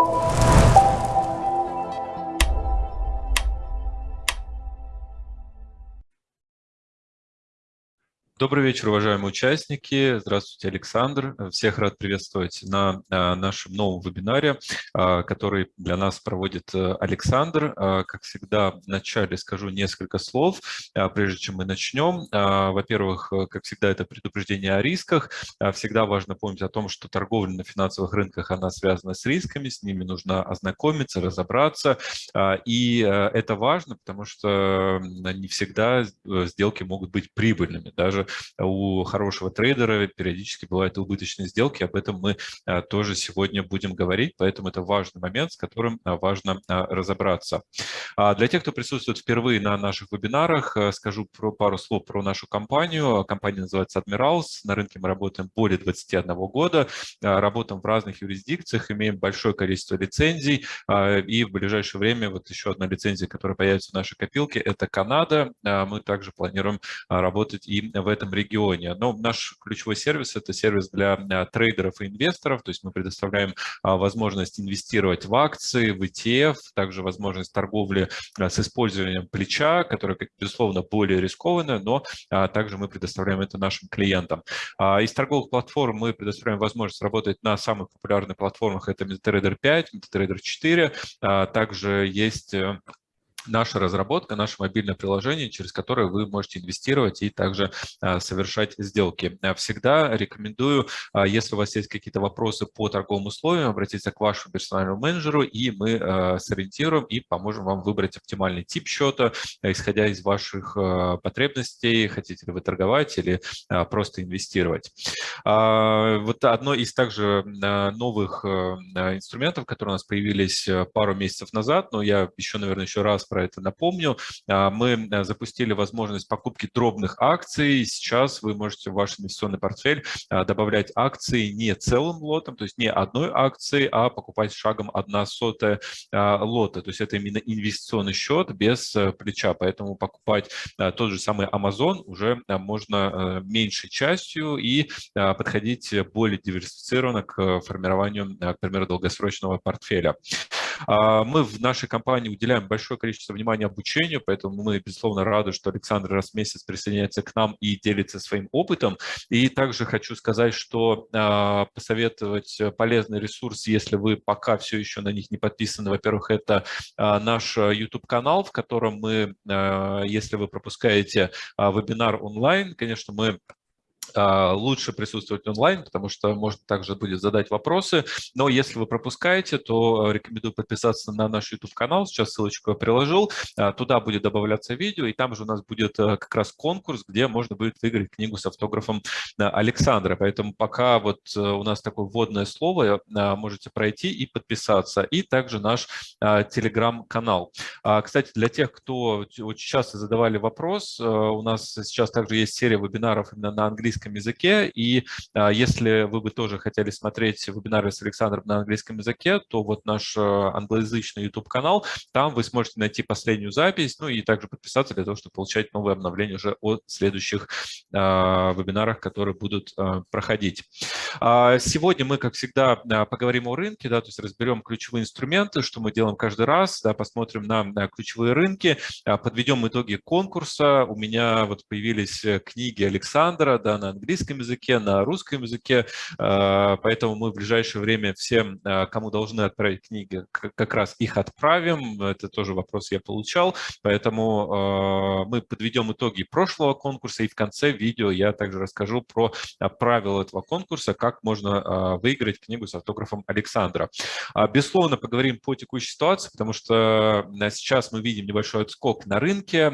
you Добрый вечер, уважаемые участники. Здравствуйте, Александр. Всех рад приветствовать на а, нашем новом вебинаре, а, который для нас проводит э, Александр. А, как всегда, вначале скажу несколько слов, прежде чем мы начнем. Во-первых, э, как всегда, это предупреждение о рисках. Всегда важно помнить о том, что торговля на финансовых рынках, она связана с рисками, с ними нужно ознакомиться, разобраться. И э, это важно, потому что не всегда сделки могут быть прибыльными. Даже у хорошего трейдера периодически бывают убыточные сделки, об этом мы а, тоже сегодня будем говорить, поэтому это важный момент, с которым а, важно а, разобраться. Для тех, кто присутствует впервые на наших вебинарах, скажу про пару слов про нашу компанию. Компания называется Admirals, на рынке мы работаем более 21 года, работаем в разных юрисдикциях, имеем большое количество лицензий, и в ближайшее время вот еще одна лицензия, которая появится в нашей копилке, это Канада. Мы также планируем работать и в этом регионе. Но наш ключевой сервис – это сервис для а, трейдеров и инвесторов, то есть мы предоставляем а, возможность инвестировать в акции, в ETF, также возможность торговли а, с использованием плеча, которая, безусловно, более рискованная, но также мы предоставляем это нашим клиентам. Из торговых платформ мы предоставляем возможность работать на самых популярных платформах, это MetaTrader 5, MetaTrader 4, также есть э, наша разработка, наше мобильное приложение, через которое вы можете инвестировать и также а, совершать сделки. А, всегда рекомендую, а, если у вас есть какие-то вопросы по торговым условиям, обратиться к вашему персональному менеджеру, и мы сориентируем и поможем вам выбрать оптимальный тип счета, исходя из ваших потребностей, хотите ли вы торговать или просто инвестировать. Вот одно из также новых инструментов, которые у нас появились пару месяцев назад, но я еще, наверное, еще раз про это напомню. А, мы э, запустили возможность покупки дробных акций. Сейчас вы можете в ваш инвестиционный портфель а, добавлять акции не целым лотом, то есть не одной акции, а покупать шагом 1 сотая а, лота. То есть это именно инвестиционный счет без э, плеча. Поэтому покупать тот же самый Amazon уже можно э, меньшей частью и подходить более диверсифицированно к формированию, к примеру, долгосрочного портфеля. Мы в нашей компании уделяем большое количество внимания обучению, поэтому мы, безусловно, рады, что Александр раз в месяц присоединяется к нам и делится своим опытом. И также хочу сказать, что э, посоветовать полезный ресурс, если вы пока все еще на них не подписаны, во-первых, это э, наш YouTube-канал, в котором мы, если вы пропускаете вебинар онлайн, конечно, мы а, лучше присутствовать онлайн, потому что можно также будет задать вопросы. Но если вы пропускаете, то рекомендую подписаться на наш YouTube-канал. Сейчас ссылочку я приложил. А, туда будет добавляться видео, и там же у нас будет э, как раз конкурс, где можно будет выиграть книгу с автографом э, Александра. Поэтому пока вот э, у нас такое вводное слово, можете пройти и подписаться. И также наш телеграм-канал. А, кстати, для тех, кто очень часто задавали вопрос, у нас сейчас также есть серия вебинаров именно на английском английском языке. И а, если вы бы тоже хотели смотреть вебинары с Александром на английском языке, то вот наш а, англоязычный YouTube-канал, там вы сможете найти последнюю запись, ну и также подписаться для того, чтобы получать новые обновления уже о следующих а, вебинарах, которые будут проходить. Сегодня мы, как всегда, поговорим о рынке, да, то есть разберем ключевые инструменты, что мы делаем каждый раз, да, посмотрим на ключевые рынки, подведем итоги конкурса. У меня вот появились э, книги Александра, да, на английском языке, на русском языке, а, поэтому мы в ближайшее время всем, а, кому должны отправить книги, как раз их отправим. Это тоже вопрос я получал, поэтому а, мы подведем итоги прошлого конкурса, и в конце видео я также расскажу про правила этого конкурса, как можно выиграть книгу с автографом Александра. Безусловно, поговорим по текущей ситуации, потому что сейчас мы видим небольшой отскок на рынке,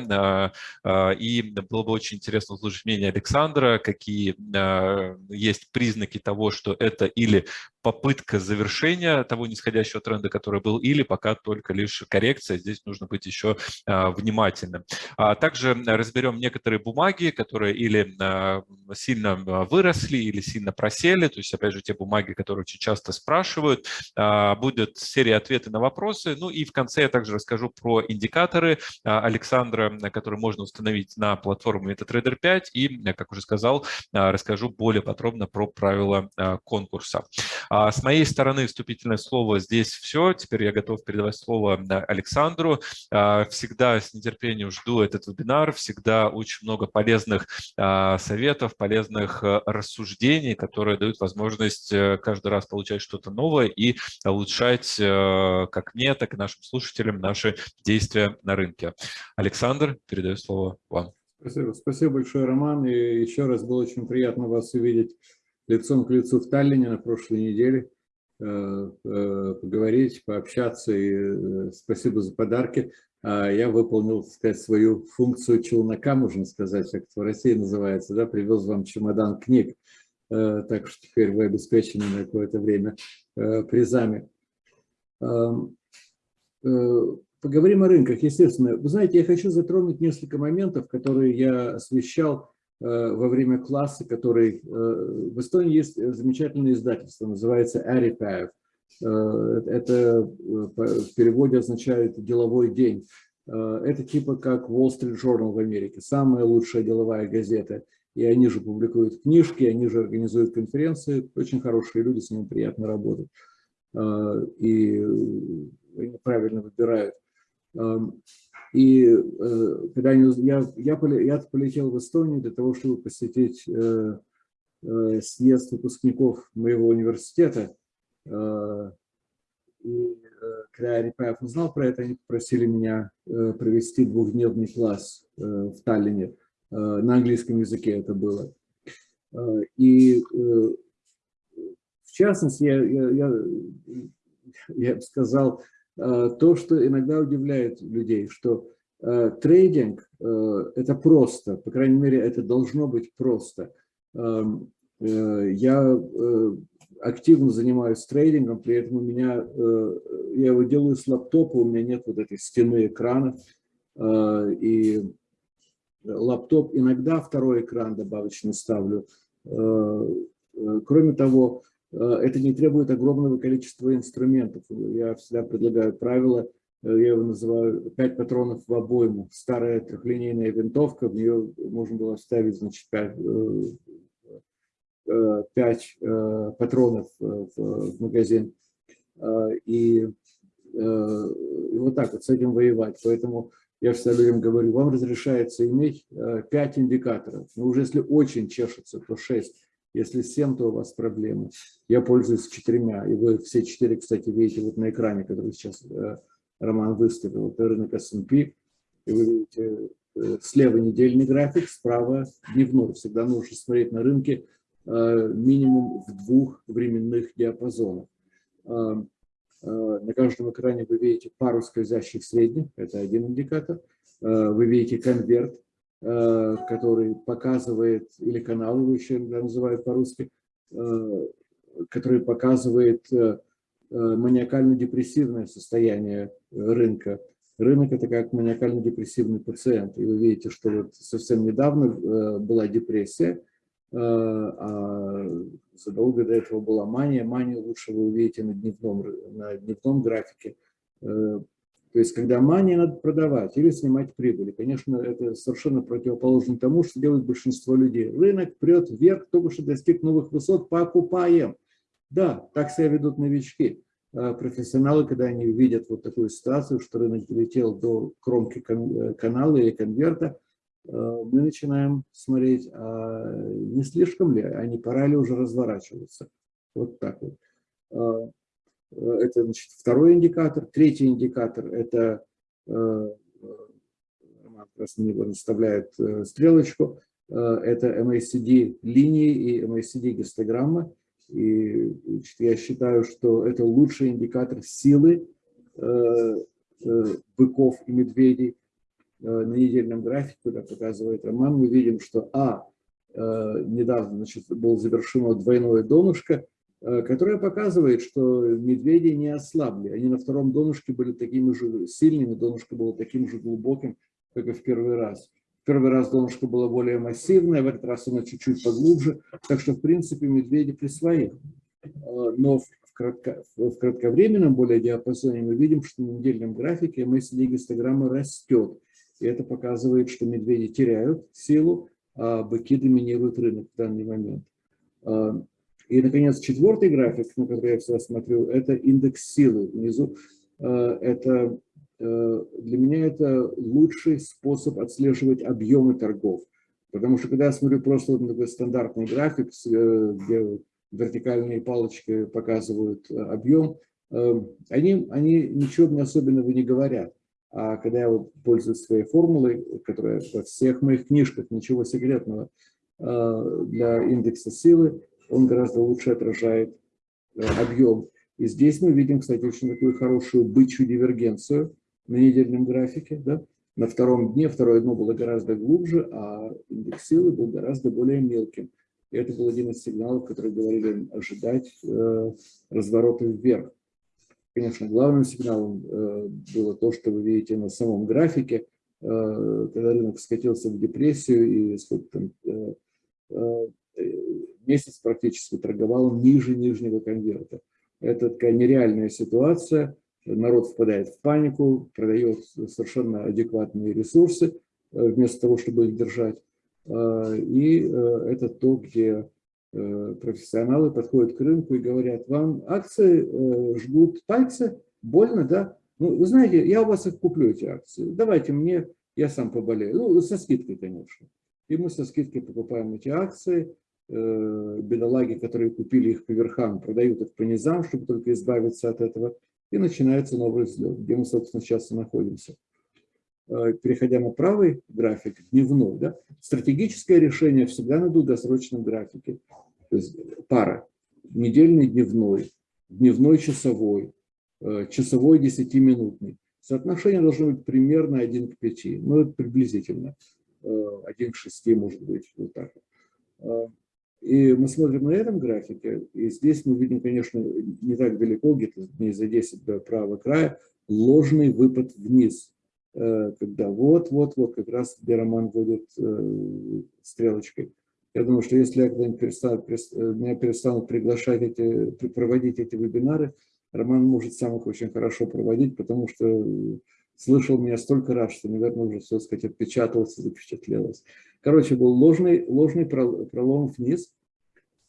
и было бы очень интересно услышать мнение Александра, какие какие а, есть признаки того, что это или попытка завершения того нисходящего тренда, который был, или пока только лишь коррекция. Здесь нужно быть еще а, внимательным. А также разберем некоторые бумаги, которые или сильно выросли, или сильно просели. То есть, опять же, те бумаги, которые очень часто спрашивают. Будет серия ответов на вопросы. Ну и в конце я также расскажу про индикаторы Александра, которые можно установить на платформе MetaTrader 5. И, как уже сказал, расскажу более подробно про правила конкурса. С моей стороны вступительное слово здесь все. Теперь я готов передавать слово Александру. Всегда с нетерпением жду этот вебинар, всегда очень много полезных советов, полезных рассуждений, которые дают возможность э, каждый раз получать что-то новое и улучшать э, как мне, так и нашим слушателям наши действия на рынке. Александр, передаю слово вам. Спасибо. Спасибо большое, Роман. И еще раз было очень приятно вас увидеть лицом к лицу в Таллине на прошлой неделе, э, поговорить, пообщаться. И спасибо за подарки. А я выполнил, так сказать, свою функцию челнока, можно сказать, как это в России называется, да, привез вам чемодан книг. Э, так что теперь вы обеспечены на какое-то время э, призами. Э, поговорим о рынках, естественно. Вы знаете, я хочу затронуть несколько моментов, которые я освещал во время класса, который... В Эстонии есть замечательное издательство, называется Арипаев. Это в переводе означает «деловой день». Это типа как Wall Street Journal в Америке, самая лучшая деловая газета – и они же публикуют книжки, они же организуют конференции, очень хорошие люди, с ними приятно работать, и правильно выбирают. И э, когда я, я, я полетел в Эстонию для того, чтобы посетить э, э, съезд выпускников моего университета, и когда Репаев узнал про это, они попросили меня провести двухдневный класс в Таллине. На английском языке это было. И в частности, я, я, я, я бы сказал то, что иногда удивляет людей, что трейдинг – это просто, по крайней мере, это должно быть просто. Эм, я активно занимаюсь трейдингом, при этом у меня, я его делаю с лаптопа, у меня нет вот этой стены экрана, и лаптоп, иногда второй экран добавочный ставлю. Э, э, кроме того, э, это не требует огромного количества инструментов. Я всегда предлагаю правило, я его называю 5 патронов в обойму. Старая трехлинейная винтовка, в нее можно было вставить значит, 5, 5 патронов в магазин. И, и вот так вот с этим воевать. Поэтому я всегда людям говорю, вам разрешается иметь 5 э, индикаторов, но уже если очень чешется, то 6. Если 7, то у вас проблемы. Я пользуюсь четырьмя, и вы все четыре, кстати, видите вот на экране, который сейчас э, Роман выставил. Это рынок S&P, и вы видите э, слева недельный график, справа дневной. Всегда нужно смотреть на рынке минимум в двух временных диапазонах. Э, на каждом экране вы видите пару скользящих средних, это один индикатор. Э, вы видите конверт, э, который показывает, или канал его еще называют по-русски, который показывает маниакально-депрессивное состояние рынка. Рынок – это как маниакально-депрессивный пациент. И вы видите, что вот совсем недавно была депрессия, Э, а задолго до этого была мания. Манию лучше вы увидите на дневном, на дневном графике. То есть, когда мания надо продавать или снимать прибыли. Конечно, это совершенно противоположно тому, что делает большинство людей. Рынок прет вверх, только что достиг новых высот, покупаем. Да, так себя ведут новички. А профессионалы, когда они видят вот такую ситуацию, что рынок долетел до кромки э, канала или конверта, Э, мы начинаем смотреть, а не слишком ли, а не пора ли уже разворачиваться. Вот так вот. Э, это значит, второй индикатор. Третий индикатор – это, э, Роман как него наставляет стрелочку, это MACD линии и MACD гистограмма. И значит, я считаю, что это лучший индикатор силы быков и медведей, Э, на недельном графике, куда показывает Роман, мы видим, что А, э, недавно значит, было завершено двойное донышко, э, которое показывает, что медведи не ослабли. Они на втором донышке были такими же сильными, донышко было таким же глубоким, как и в первый раз. В первый раз донышко было более массивное, в этот раз оно чуть-чуть поглубже, так что, в принципе, медведи при своих. Но в, кратко, в кратковременном более диапазоне мы видим, что на недельном графике мысль гистограмма растет. И это показывает, что медведи теряют силу, а быки доминируют рынок в данный момент. И, наконец, четвертый график, на который я всегда смотрю, это индекс силы. Внизу это для меня это лучший способ отслеживать объемы торгов. Потому что когда я смотрю просто вот такой стандартный график, где вертикальные палочки показывают объем, они, они ничего мне особенного не говорят. А когда я вот пользуюсь своей формулой, которая во всех моих книжках, ничего секретного для индекса силы, он гораздо лучше отражает э, объем. И здесь мы видим, кстати, очень такую хорошую бычью дивергенцию на недельном графике. Да? На втором дне второе дно было гораздо глубже, а индекс силы был гораздо более мелким. И это был один из сигналов, которые говорили ожидать э, разворота вверх. Конечно, главным сигналом э, было то, что вы видите на самом графике, э, когда рынок скатился в депрессию и сколько там, э, э, месяц практически торговал ниже нижнего конверта. Это такая нереальная ситуация. Народ впадает в панику, продает совершенно адекватные ресурсы, э, вместо того, чтобы их держать. Э, и э, это то, где профессионалы подходят к рынку и говорят, вам акции жгут пальцы, больно, да? Ну, вы знаете, я у вас их куплю, эти акции. Давайте мне, я сам поболею. Ну, со скидкой, конечно. И мы со скидкой покупаем эти акции, Э, бедолаги, которые купили их по верхам, продают их по низам, чтобы только избавиться от этого, и начинается новый взлет, где мы, собственно, сейчас и находимся. Э, переходя на правый график, дневной, да, стратегическое решение всегда на долгосрочном графике. То есть пара, недельный дневной, дневной часовой, э, часовой десятиминутный. Соотношение должно быть примерно 1 к 5, ну, приблизительно. 1 к 6, может быть, вот так. И мы смотрим на этом графике, и здесь мы видим, конечно, не так далеко, где-то дней за 10 до правого края, ложный выпад вниз, э, когда вот-вот-вот как раз где Роман вводит э, стрелочкой. Я думаю, что если я когда-нибудь перестану, э, меня перестанут приглашать эти, проводить эти вебинары, Роман может сам их очень хорошо проводить, потому что слышал меня столько раз, что, наверное, уже, все сказать, отпечаталось и запечатлелось. Короче, был ложный, ложный пролом вниз.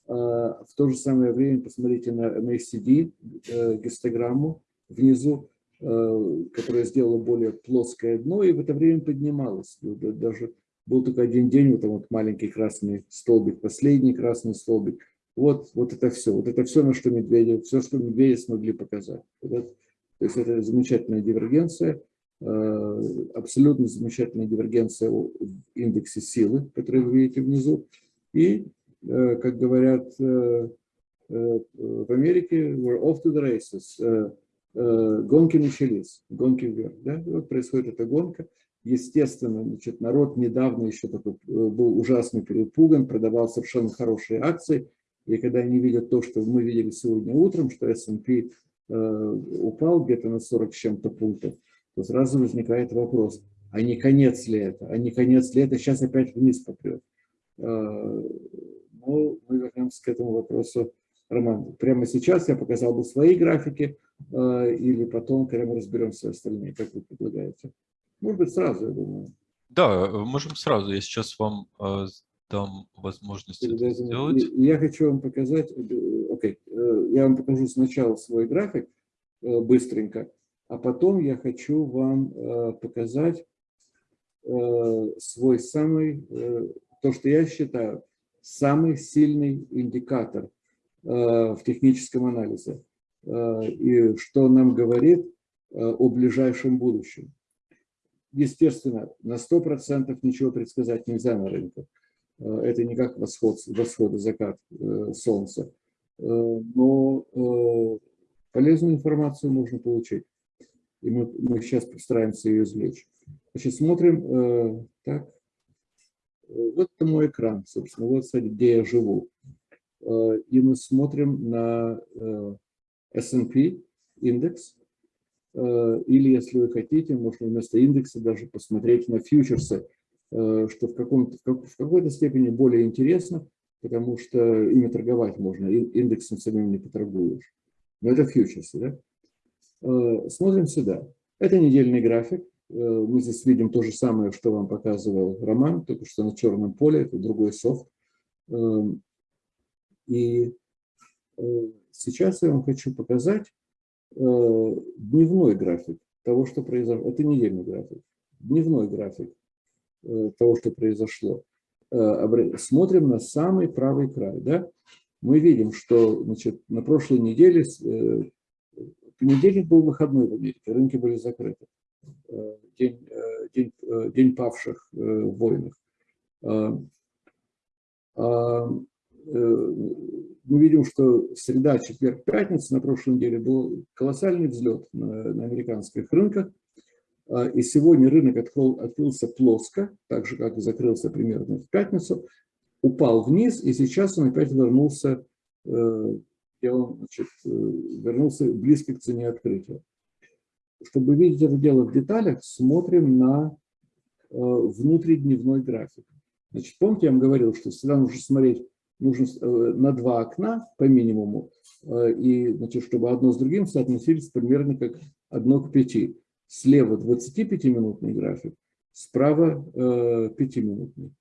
А, в то же самое время посмотрите на, на SCD э, гистограмму внизу, э, которая сделала более плоское дно, и в это время поднималась. Даже был только один день, вот там вот маленький красный столбик, последний красный столбик. Вот, вот это все. Вот это все, на что медведи, все, что медведи смогли показать. Вот то есть это замечательная дивергенция. Э, абсолютно замечательная дивергенция в индексе силы, который вы видите внизу. И, э, как говорят э, в Америке, we're off to the races. Гонки начались, гонки вверх. Да? вот происходит эта гонка. Естественно, значит, народ недавно еще такой был ужасно перепуган, продавал совершенно хорошие акции. И когда они видят то, что мы видели сегодня утром, что S&P упал где-то на 40 с чем-то пунктов, то сразу возникает вопрос, а не конец ли это? А не конец ли это? Сейчас опять вниз попрет. А, ну, мы вернемся к этому вопросу. Роман, прямо сейчас я показал бы свои графики, а, или потом, когда мы разберемся остальные, как вы предлагаете? Может быть, сразу, я думаю. Да, можем сразу. Я сейчас вам а, дам возможность это сделать. Я хочу вам показать, э, окей, okay, э, я вам покажу сначала свой график э, быстренько, а потом я хочу вам э, показать э, свой самый, э, то, что я считаю, самый сильный индикатор в техническом анализе. И что нам говорит о ближайшем будущем. Естественно, на 100% ничего предсказать нельзя на рынке. Это не как восход, восход и закат солнца. Но полезную информацию можно получить и мы, мы сейчас постараемся ее извлечь. Значит, смотрим, э, так, вот это мой экран, собственно, вот, кстати, где я живу. Э, и мы смотрим на э, S&P индекс, э, или, если вы хотите, можно вместо индекса даже посмотреть на фьючерсы, э, что в, в какой-то степени более интересно, потому что ими торговать можно, индексом самим не поторгуешь. Но это фьючерсы, да? Э, смотрим сюда. Это недельный график. Мы здесь видим то же самое, что вам показывал Роман, только что на черном поле, это другой софт. Эм, и сейчас я вам хочу показать дневной график того, что произошло. Это недельный график. Дневной график того, что произошло. Смотрим на самый правый край. Да? Мы видим, что значит, на прошлой неделе понедельник был выходной в Америке, рынки были закрыты. Э, день, э, день, э, день павших в войнах. Мы видим, что среда, четверг, пятница на прошлой неделе был колоссальный взлет на, на американских рынках. И сегодня рынок открыл, открылся плоско, так же, как и закрылся примерно в пятницу, упал вниз, и сейчас он опять вернулся и он значит, э, вернулся близко к цене открытия. Чтобы видеть это дело в деталях, смотрим на э, внутридневной график. Значит, помните, я вам говорил, что всегда нужно смотреть нужно э, на два окна по минимуму, и значит, чтобы одно с другим соотносились примерно как одно к пяти. Слева 25-минутный график, справа 5-минутный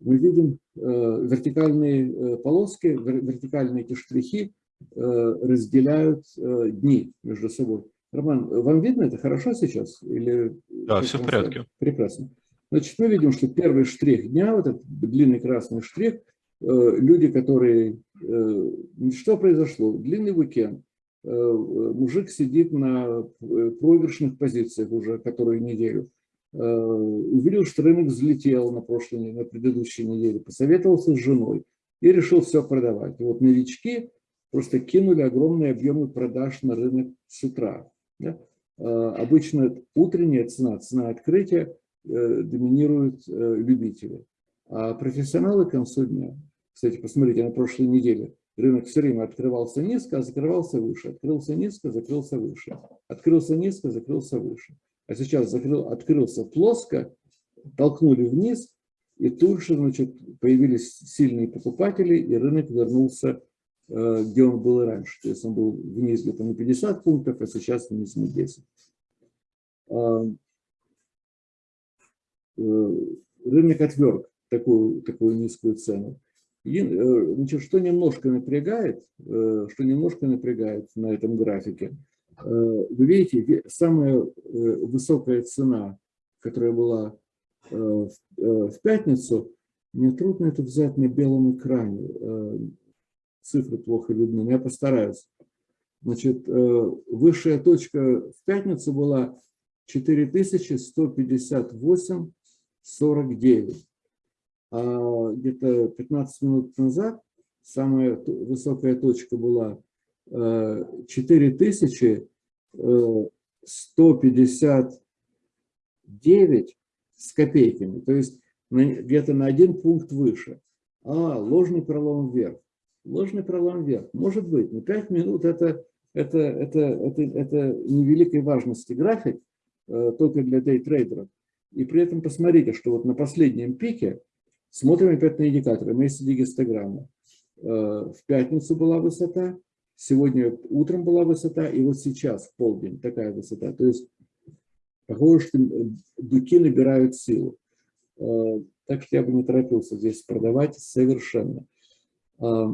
мы видим э, вертикальные э, полоски, вертикальные эти штрихи э, разделяют дни между собой. Роман, вам видно это хорошо сейчас? Или да, все в порядке. Прекрасно. Значит, мы видим, что первый штрих дня, вот этот длинный красный штрих, люди, которые... Что произошло? Длинный уикенд. Мужик сидит на проигрышных позициях уже которую неделю. Э, увидел, что рынок взлетел на прошлой, на предыдущей неделе, посоветовался с женой и решил все продавать. И вот новички просто кинули огромные объемы продаж на рынок с утра. Да? Э, обычно утренняя цена, цена открытия э, доминируют любители. А профессионалы к концу дня, кстати, посмотрите, на прошлой неделе рынок все время открывался низко, а закрывался выше, открылся низко, закрылся выше, открылся низко, закрылся выше а сейчас закрыл, открылся плоско, толкнули вниз, и тут же значит, появились сильные покупатели, и рынок вернулся, э, где он был и раньше. То есть он был вниз где-то на 50 пунктов, а сейчас вниз на 10. А, э, рынок отверг такую, такую низкую цену. И, э, значит, что немножко напрягает, что немножко напрягает на этом графике – вы видите, самая э, высокая цена, которая была э, в пятницу, мне трудно это взять на белом экране. Цифры плохо видны, но я постараюсь. Значит, высшая точка в пятницу была 4158,49. А где-то 15 минут назад самая высокая точка была 4159 э, с копейками, то есть где-то на один пункт выше. А, ложный пролом вверх. Ложный пролом вверх. Может быть, но 5 минут это, это, это, это, это невеликой важности график, э, только для дейтрейдеров. И при этом посмотрите, что вот на последнем пике, смотрим опять на индикаторы, мы есть гистограмма. Э, в пятницу была высота, Сегодня утром была высота, и вот сейчас, в полдень, такая высота. То есть, похоже, что дуки набирают силу. Э, так что я бы не торопился здесь продавать совершенно. Э,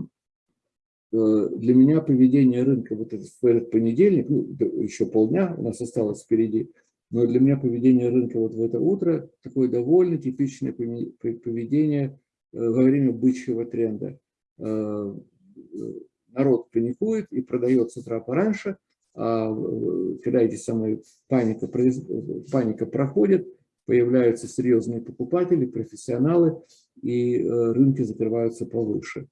для меня поведение рынка вот этот, в этот понедельник, ну, еще полдня у нас осталось впереди, но для меня поведение рынка вот в это утро такое довольно типичное поведение э, во время бычьего тренда народ паникует и продает с утра пораньше, а э, когда эти самые паника, паника проходит, появляются серьезные покупатели, профессионалы, и э, рынки закрываются повыше.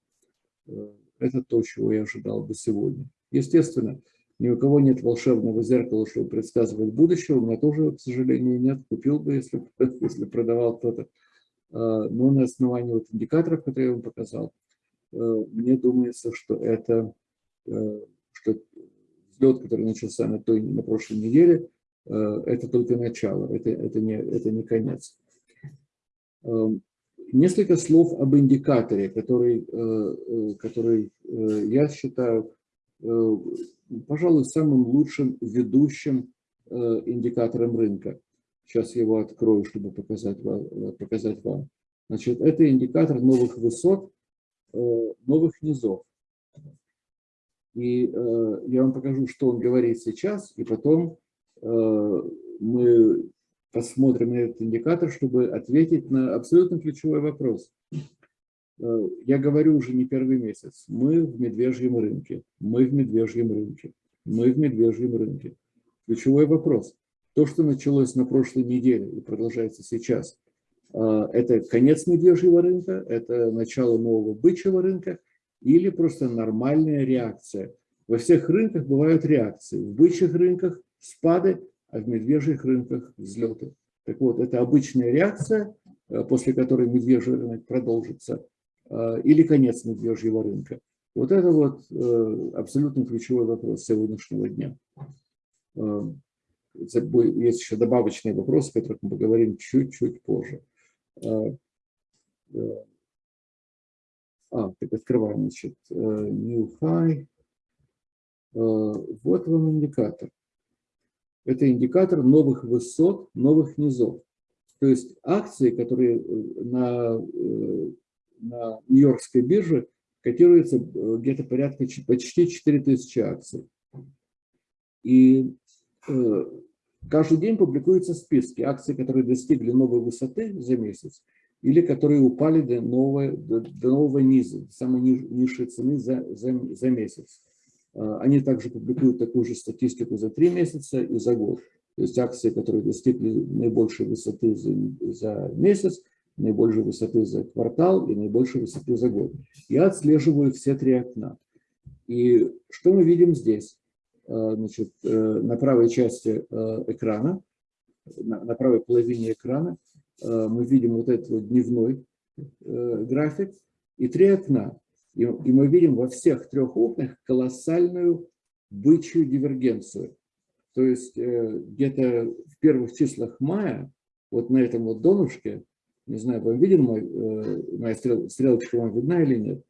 Э, это то, чего я ожидал бы сегодня. Естественно, ни у кого нет волшебного зеркала, чтобы предсказывать будущее. У меня тоже, к сожалению, нет. Купил бы, если, если продавал кто-то. А, но на основании вот индикаторов, которые я вам показал, мне думается, что это э, что взлет, который начался на, той, на прошлой неделе, э, это только начало, это, это, не, это не конец. Несколько слов об индикаторе, который, который я считаю, пожалуй, самым лучшим ведущим индикатором рынка. Сейчас я его открою, чтобы показать вам. Показать вам. Значит, это индикатор новых высот, новых низов. И я вам покажу, что он говорит сейчас, и потом мы посмотрим на этот индикатор, чтобы ответить на абсолютно ключевой вопрос. Э, я говорю уже не первый месяц. Мы в медвежьем рынке. Мы в медвежьем рынке. Мы в медвежьем рынке. Ключевой вопрос. То, что началось на прошлой неделе и продолжается сейчас, э, это конец медвежьего рынка, это начало нового бычьего рынка или просто нормальная реакция. Во всех рынках бывают реакции. В бычьих рынках спады, а в медвежьих рынках взлеты. Так вот, это обычная реакция, э, после которой медвежий рынок продолжится, э, или конец медвежьего рынка. Вот это вот э, абсолютно ключевой вопрос сегодняшнего дня. Есть еще добавочные вопросы, о которых мы поговорим чуть-чуть позже. А, так открываем, значит, New High. Вот вам индикатор это индикатор новых высот, новых низов. То есть акции, которые э, на, э, на Нью-Йоркской бирже котируются э, где-то порядка почти 4000 акций. И каждый день публикуются списки акций, которые достигли новой высоты за месяц или которые упали до нового, до, до нового низа, самой низшей цены за, за, за месяц. А, они также публикуют такую же статистику за три месяца и за год. То есть акции, которые достигли наибольшей высоты за, за месяц, наибольшей высоты за квартал и наибольшей высоты за год. Я отслеживаю все три окна. И что мы видим здесь? Значит, э, на правой части э, экрана, на правой половине экрана э, мы видим вот этот вот дневной график и три окна. И, и мы видим во всех трех окнах колоссальную бычью дивергенцию. То есть э, где-то в первых числах мая, вот на этом вот донышке, не знаю, вам виден мой, э, моя стрел, стрелочка вам видна или нет?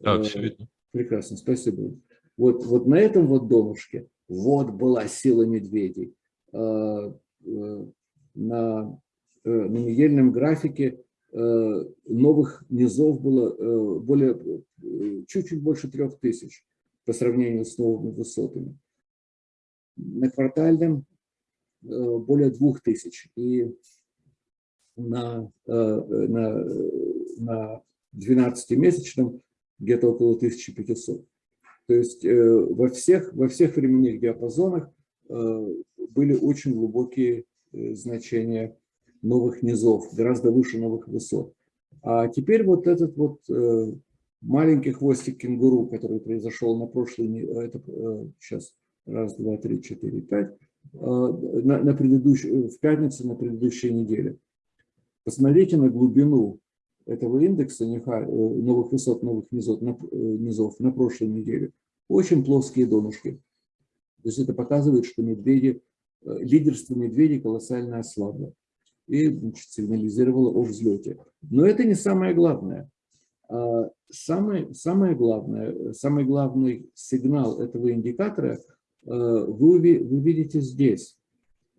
Да, все видно. Прекрасно, спасибо. Вот, вот на этом вот донышке вот была сила медведей. На, на недельном графике Э, новых низов было э, более э, чуть-чуть больше трех тысяч по сравнению с новыми высотами. На квартальном более двух тысяч. И на, на, на 12-месячном где-то около 1500. То есть во всех, во всех временных диапазонах были очень глубокие значения новых низов, гораздо выше новых высот. А теперь вот этот вот э, маленький хвостик кенгуру, который произошел на прошлой, э, это сейчас э, раз, два, три, четыре, пять, на, на предыдущей, в пятницу на предыдущей неделе. Посмотрите на глубину этого индекса новых высот, новых низов на, низов на прошлой неделе. Очень плоские донышки. То есть это показывает, что медведи, лидерство медведей колоссально ослабло и значит, сигнализировала о взлете. Но это не самое главное. А, самое, самое главное, самый главный сигнал этого индикатора вы, вы видите здесь,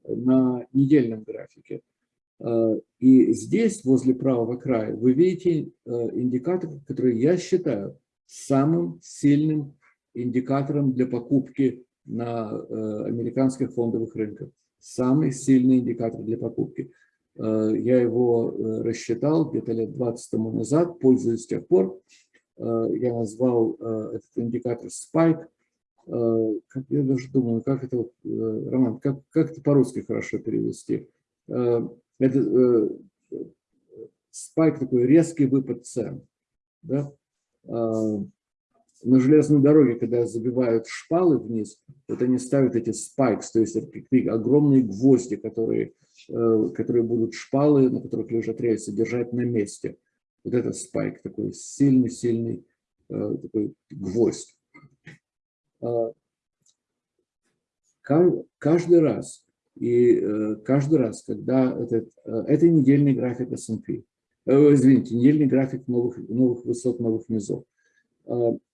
на недельном графике. А, и здесь, возле правого края, вы видите индикатор, который я считаю самым сильным индикатором для покупки на американских фондовых рынках. Самый сильный индикатор для покупки. Э, я его э, рассчитал где-то лет 20 тому назад, пользуюсь с тех пор. Э, я назвал этот индикатор Spike. Я даже думаю, как это, Роман, как, как это по-русски хорошо перевести? Это Spike такой резкий выпад цен. Да? на железной дороге, когда забивают шпалы вниз, вот они ставят эти спайкс, то есть это огромные гвозди, которые, э, которые будут шпалы, на которых лежат рельсы, держать на месте. Вот этот спайк, такой сильный-сильный э, такой гвоздь. А, каждый раз, и э, каждый раз, когда этот, это недельный график S&P, извините, недельный график новых, новых высот, новых низов,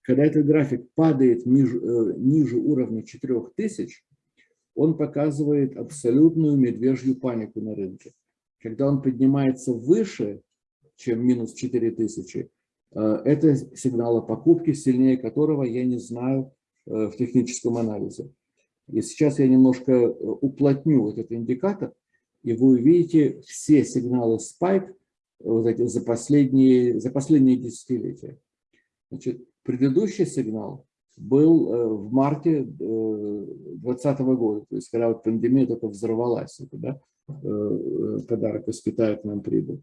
когда этот график падает ниже, э, ниже уровня 4000, он показывает абсолютную медвежью панику на рынке. Когда он поднимается выше, чем минус 4000, э, это сигнал о покупке, сильнее которого я не знаю э, в техническом анализе. И сейчас я немножко э, уплотню этот индикатор, и вы увидите все сигналы спайк вот эти, за, последние, за последние десятилетия. Значит, предыдущий сигнал был э, в марте 2020 э, года, то есть когда вот пандемия только взорвалась, это, да, подарок из Китая к нам прибыл.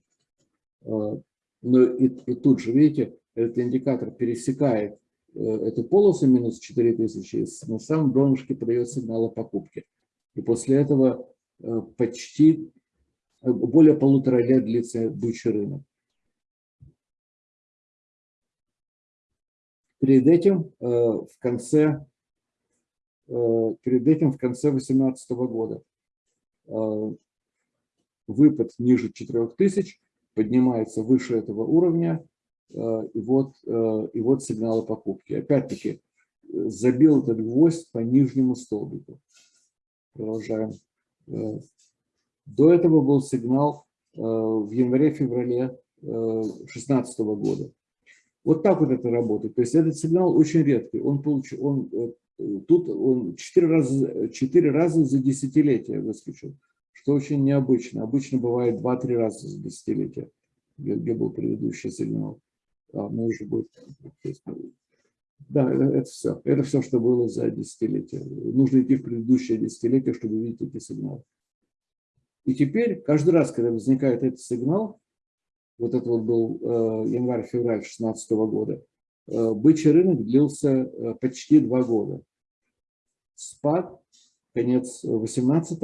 Но и, и тут же, видите, этот индикатор пересекает эту полосу минус 4000, на самом донышке подает сигнал о покупке. И после этого почти более полутора лет длится бычий рынок. Перед этим э, в конце э, перед этим в конце 2018 года э, выпад ниже 4000 поднимается выше этого уровня, и вот, и вот сигналы покупки. Опять-таки, забил этот гвоздь по нижнему столбику. Продолжаем до этого был сигнал э, в январе-феврале 2016 э, года. Вот так вот это работает. То есть этот сигнал очень редкий. Он, получ... он э, тут он 4 раза, 4 раза за десятилетие выскочил, что очень необычно. Обычно бывает 2-3 раза за десятилетие, где, где был предыдущий сигнал. А, ну уже будет. Да, это все. Это все, что было за десятилетие. Нужно идти в предыдущее десятилетие, чтобы увидеть эти сигналы. И теперь, каждый раз, когда возникает этот сигнал, вот это вот был э, январь-февраль 2016 года, э, бычий рынок длился э, почти два года. Спад, конец 18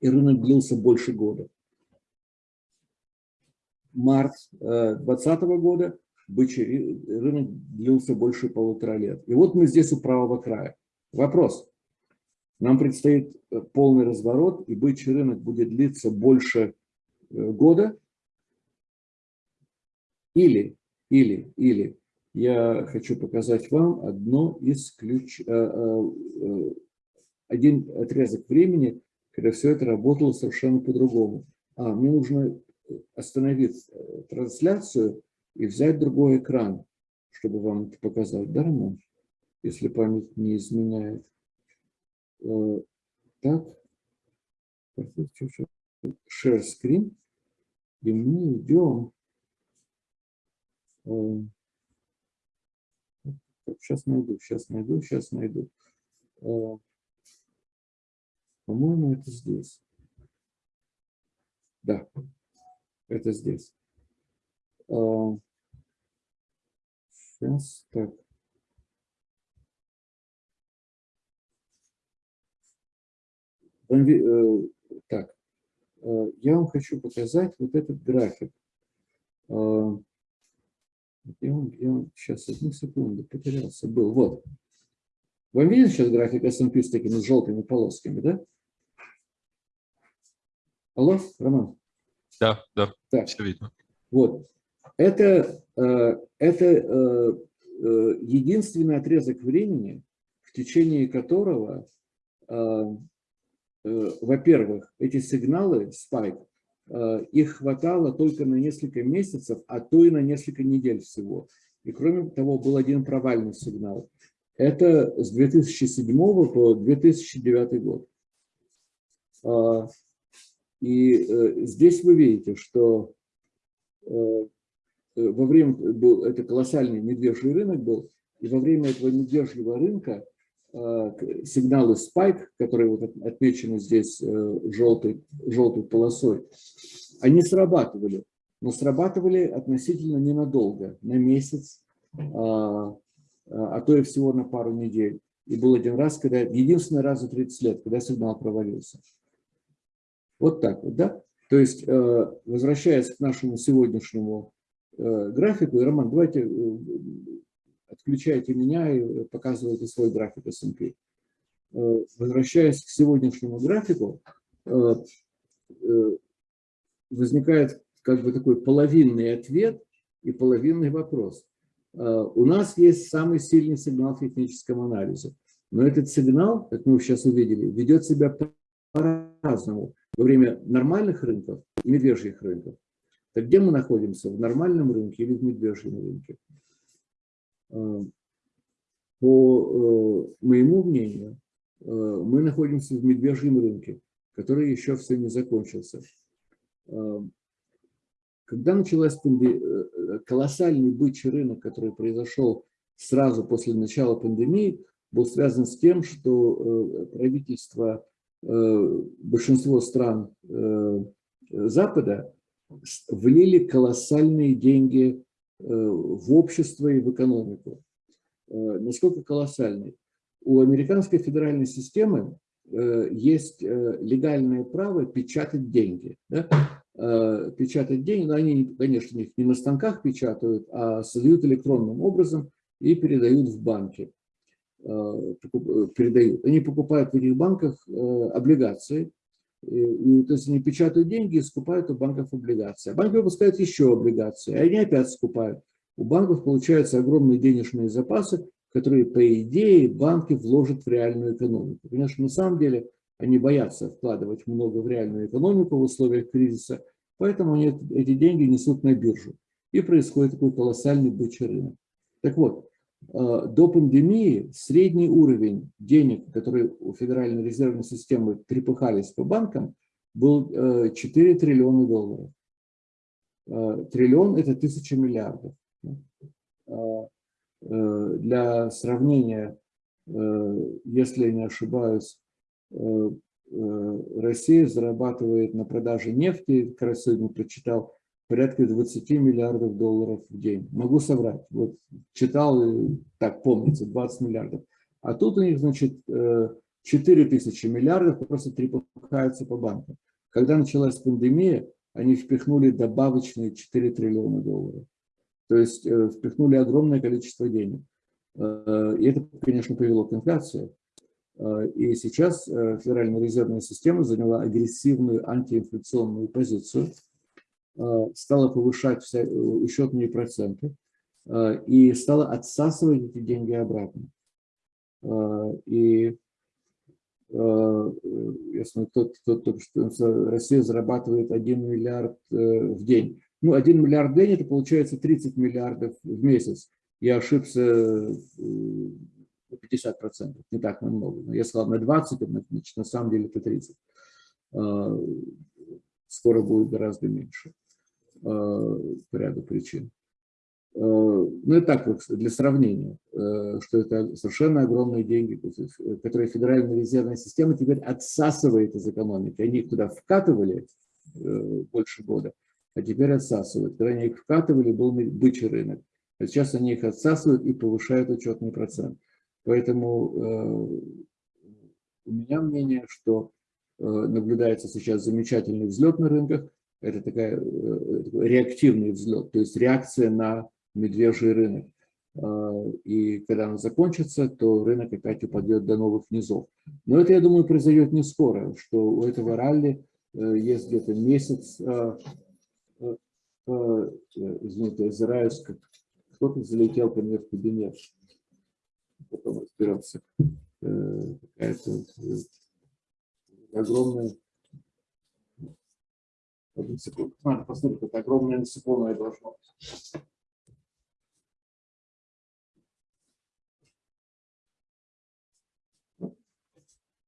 и рынок длился больше года. Март 2020 года бычий рынок длился больше полутора лет. И вот мы здесь у правого края. Вопрос. Нам предстоит э, полный разворот, и бычий рынок будет длиться больше э, года. Или, или, или я хочу показать вам одно из ключ, э, один отрезок времени, когда все это работало совершенно по-другому. А, мне нужно остановить трансляцию и взять другой экран, чтобы вам это показать, да, Роман? Если память не изменяет. Э, так, share screen, и мы идем, сейчас э, найду, сейчас найду, сейчас найду. Э, по-моему, это здесь. Да, это здесь. Сейчас, так. Э, так, э, я вам хочу показать вот этот график. Я вам, я вам, сейчас, одну секунду, потерялся, был, вот. Вам виден сейчас график S&P с такими желтыми полосками, да? Алло, Роман? Да, да, так. все видно. Вот. Это, это единственный отрезок времени, в течение которого Э, во-первых, эти сигналы, спайк, э, их хватало только на несколько месяцев, а то и на несколько недель всего. И кроме того, был один провальный сигнал. Это с 2007 по 2009 год. А, и э, здесь вы видите, что во время, был, это колоссальный медвежий рынок был, и во время этого медвежьего рынка Э, сигналы спайк, которые вот отмечены здесь э, желтой, желтой полосой, они срабатывали, но срабатывали относительно ненадолго, на месяц, а, а то и всего на пару недель. И был один раз, когда, единственный раз за 30 лет, когда сигнал провалился. Вот так вот, да? То есть, э, возвращаясь к нашему сегодняшнему графику, и, Роман, давайте отключайте меня и показывайте свой график S&P. Э, возвращаясь к сегодняшнему графику, э, э, возникает как бы такой половинный ответ и половинный вопрос. У нас есть самый сильный сигнал в техническом анализе. Но этот сигнал, как мы сейчас увидели, ведет себя по-разному во время нормальных рынков и медвежьих рынков. Так где мы находимся? В нормальном рынке или в медвежьем рынке? Э, по э, моему мнению, э, мы находимся в медвежьем рынке, который еще все не закончился. Когда началась колоссальный бычий рынок, который произошел сразу после начала пандемии, был связан с тем, что правительство большинство стран Запада влили колоссальные деньги э, в общество и в экономику. Э, насколько колоссальные? У американской федеральной системы э, есть легальное право печатать деньги. Да? Печатать деньги, но они, конечно, их не на станках печатают, а создают электронным образом и передают в банки. Передают. Они покупают в этих банках облигации, и, то есть они печатают деньги и скупают у банков облигации. А банки выпускают еще облигации, а они опять скупают. У банков получаются огромные денежные запасы, которые, по идее, банки вложат в реальную экономику. Конечно, на самом деле они боятся вкладывать много в реальную экономику в условиях кризиса, поэтому они эти деньги несут на биржу. И происходит такой колоссальный бычий рынок. Так вот, Э, до пандемии средний уровень денег, которые у Федеральной резервной системы трепыхались по банкам, был 4 э, триллиона долларов. Э, триллион – это тысяча миллиардов. Для сравнения, если я не ошибаюсь, Россия зарабатывает на продаже нефти, как раз сегодня прочитал, порядка 20 миллиардов долларов в день. Могу соврать. Вот читал, так помнится, 20 миллиардов. А тут у них, значит, 4 э, тысячи миллиардов просто трепыхаются по банкам. Когда началась пандемия, они впихнули добавочные 4 триллиона долларов. То есть э, впихнули огромное количество денег. Э, и это, конечно, привело к инфляции. И сейчас Федеральная резервная система заняла агрессивную антиинфляционную позицию – стала повышать вся, учетные э, проценты э, и стала отсасывать эти деньги обратно. И если тот, тот, тот, что Россия зарабатывает 1 миллиард в день. Ну, 1 миллиард в день, это получается 30 миллиардов в месяц. Я ошибся на 50 процентов, не так много. Я сказал на 20, значит, на самом деле это 30. Скоро будет гораздо меньше. Э, по ряду причин. Э, ну и так, для сравнения, э, что это совершенно огромные деньги, которые Федеральная резервная система теперь отсасывает из экономики. Они их туда вкатывали больше года, а теперь отсасывают. Когда они их вкатывали, был бычий рынок. А сейчас они их отсасывают и повышают учетный процент. Поэтому у меня мнение, что наблюдается сейчас замечательный взлет на рынках, это такая, э, такой реактивный взлет, то есть реакция на медвежий рынок. А, и когда он закончится, то рынок опять упадет до новых низов. Но это, я думаю, произойдет не скоро, что у этого ралли э, есть где-то месяц, а, а, извините, озираюсь, кто-то залетел ко мне в кабинет. Потом разберемся. Э, какая-то огромная секунду. Надо посмотреть, это огромное насекомое должно быть.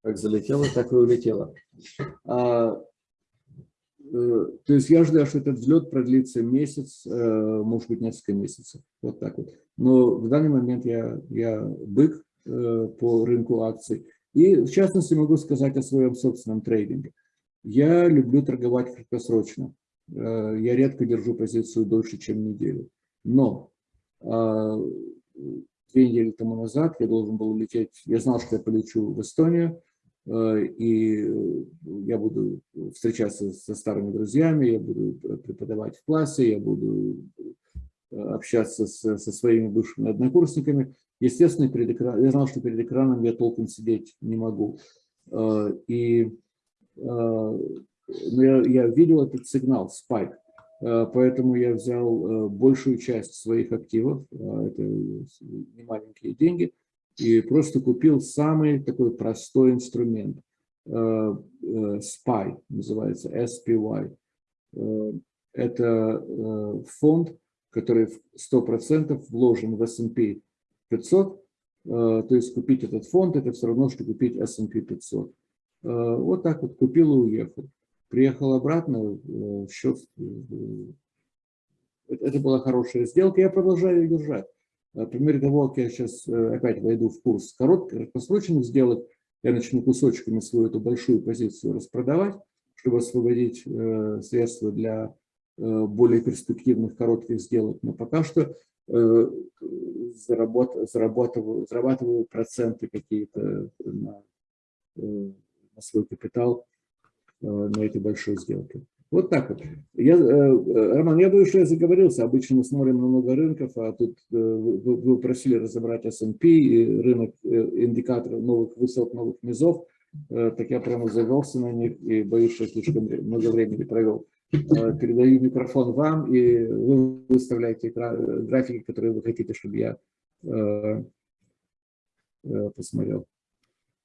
Как залетело, так и улетело. А, э, то есть я ожидаю, что этот взлет продлится месяц, э, может быть, несколько месяцев. Вот так вот. Но в данный момент я, я бык э, по рынку акций. И в частности могу сказать о своем собственном трейдинге. Я люблю торговать краткосрочно. Э, я редко держу позицию дольше, чем неделю. Но а, две недели тому назад я должен был улететь, я знал, что я полечу в Эстонию, э, и я буду встречаться со старыми друзьями, я буду преподавать в классе, я буду э, общаться с, со своими бывшими однокурсниками. Естественно, перед экраном, я знал, что перед экраном я толком сидеть не могу. И я, я видел этот сигнал, спайк. поэтому я взял большую часть своих активов, это не маленькие деньги, и просто купил самый такой простой инструмент. SPY называется, SPY. Это фонд, который 100% вложен в S&P 500, то есть купить этот фонд, это все равно, что купить S&P 500. Вот так вот купил и уехал. Приехал обратно, счет, это была хорошая сделка, я продолжаю ее держать. Мере того, как я сейчас опять войду в курс коротких, краткосрочных сделок, я начну кусочками свою эту большую позицию распродавать, чтобы освободить средства для более перспективных коротких сделок. Но пока что зарабатываю, зарабатываю проценты какие-то на, на свой капитал на этой большой сделке. Вот так вот. Я, Роман, я боюсь, что я заговорился. Обычно мы смотрим на много рынков, а тут вы, вы просили разобрать S&P и рынок индикаторов новых высот, новых низов. Так я прямо завелся на них и боюсь, что слишком много времени провел. Э, передаю микрофон вам, и вы выставляете графики, которые вы хотите, чтобы я э, э, посмотрел.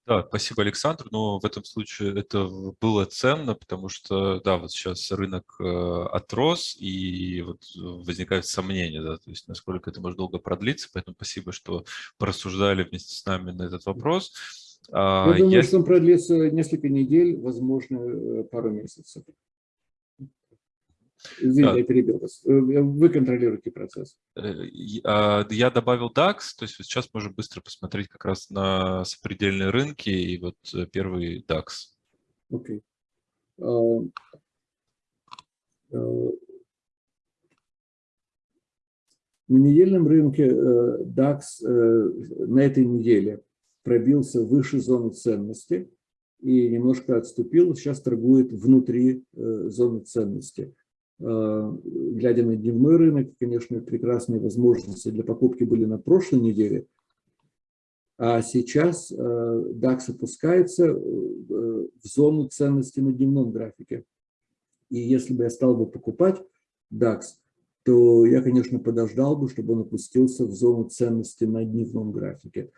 Да, спасибо, Александр. Но в этом случае это было ценно, потому что, да, вот сейчас рынок отрос, и вот возникают сомнения, да, то есть насколько это может долго продлиться. Поэтому спасибо, что порассуждали вместе с нами на этот вопрос. Я думаю, Я... что он продлится несколько недель, возможно, пару месяцев. Извините, да. я перебил вас. Э, вы контролируете процесс. Э, а, я добавил DAX, то есть сейчас можем быстро посмотреть как раз на сопредельные рынки и вот э, первый DAX. Окей. Okay. На недельном рынке DAX на этой неделе пробился выше зоны ценности и немножко отступил, сейчас торгует внутри зоны ценности. Э, глядя на дневной рынок, конечно, прекрасные возможности для покупки были на прошлой неделе, а сейчас э, DAX опускается э, в зону ценности на дневном графике. И если бы я стал бы покупать DAX, то я, конечно, подождал бы, чтобы он опустился в зону ценности на дневном графике.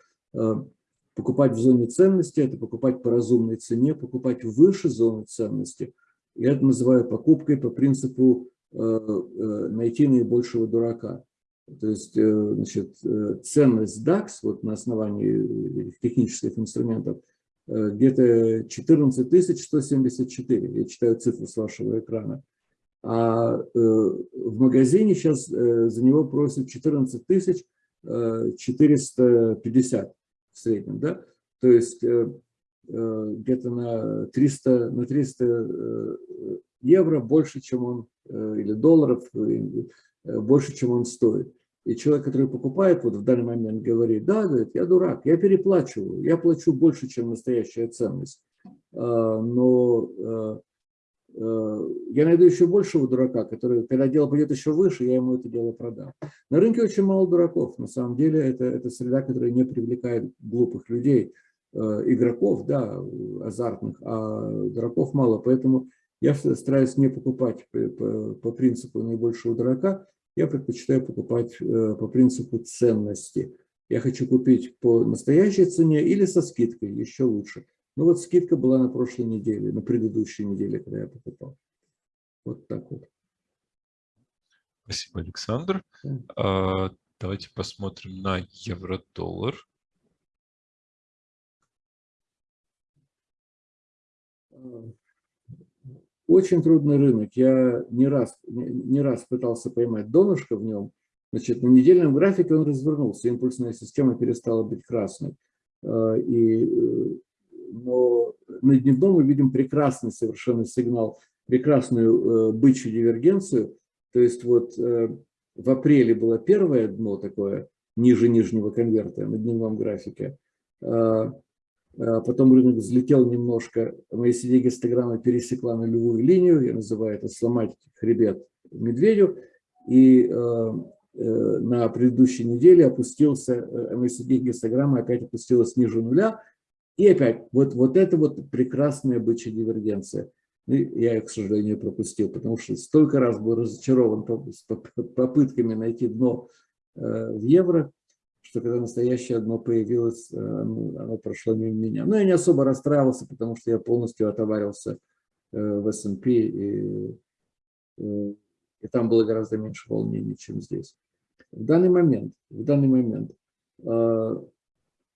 Покупать в зоне ценности – это покупать по разумной цене, покупать выше зоны ценности – я это называю покупкой по принципу э, э, найти наибольшего дурака. То есть э, значит, ценность DAX вот на основании технических инструментов где-то 14 174. Я читаю цифру с вашего экрана. А в магазине сейчас за него просят 14 450 в среднем. Да? То есть где-то на 300, на 300 э, евро больше, чем он, э, или долларов, больше, чем он стоит. И человек, который покупает, вот в данный момент говорит, да, говорит, я дурак, я переплачиваю, я плачу больше, чем настоящая ценность. Но я найду еще большего дурака, который, когда дело пойдет еще выше, я ему это дело продам. На рынке очень мало дураков. На самом деле это, это среда, которая не привлекает глупых людей. Э, игроков, да, азартных, а дураков мало. Поэтому я стараюсь не покупать по, по, принципу наибольшего дурака, я предпочитаю покупать э, по принципу ценности. Я хочу купить по настоящей цене или со скидкой, еще лучше. Ну вот скидка была на прошлой неделе, на предыдущей неделе, когда я покупал. Вот так вот. Спасибо, Александр. Да. Давайте посмотрим на евро-доллар. Очень трудный рынок. Я не раз, не раз пытался поймать донышко в нем. Значит, на недельном графике он развернулся, импульсная система перестала быть красной. А, и, э, но на дневном мы видим прекрасный совершенно сигнал, прекрасную э, бычью дивергенцию. То есть вот э, в апреле было первое дно такое, ниже нижнего конверта на дневном графике. А потом рынок взлетел немножко, моя гистограмма пересекла нулевую линию, я называю это сломать хребет медведю, и э, э, на предыдущей неделе опустился, э, MACD гистограмма опять опустилась ниже нуля, и опять вот, вот это вот прекрасная бычья дивергенция. И я их, к сожалению, пропустил, потому что столько раз был разочарован попытками найти дно в евро, что когда настоящее дно появилось, оно, оно прошло мимо меня. Но я не особо расстраивался, потому что я полностью отоварился в S&P, и, и там было гораздо меньше волнений, чем здесь. В данный момент, в данный момент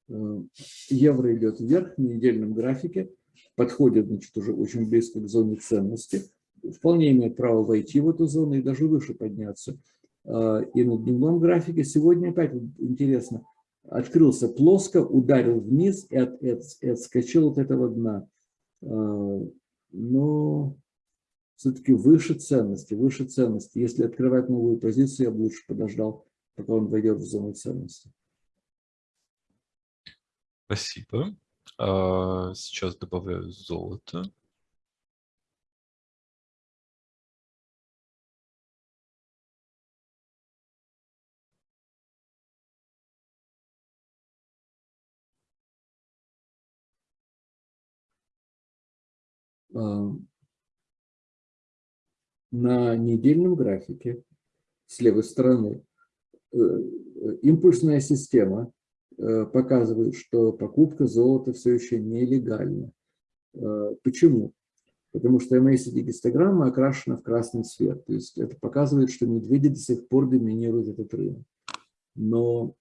Э, евро идет вверх на недельном графике, подходит значит, уже очень близко к зоне ценности, вполне имеет право войти в эту зону и даже выше подняться. Э, и на дневном графике сегодня опять интересно, открылся плоско, ударил вниз и, от, от, отскочил от этого дна. Э, но все-таки выше ценности, выше ценности. Если открывать новую позицию, я бы лучше подождал, пока он войдет в зону ценности. Спасибо. А, сейчас добавляю золото. На недельном графике с левой стороны э, импульсная система Э, показывают, что покупка золота все еще нелегальна. Э, почему? Потому что MACD-гистограмма окрашена в красный цвет. То есть это показывает, что медведи до сих пор доминируют этот рынок. Но,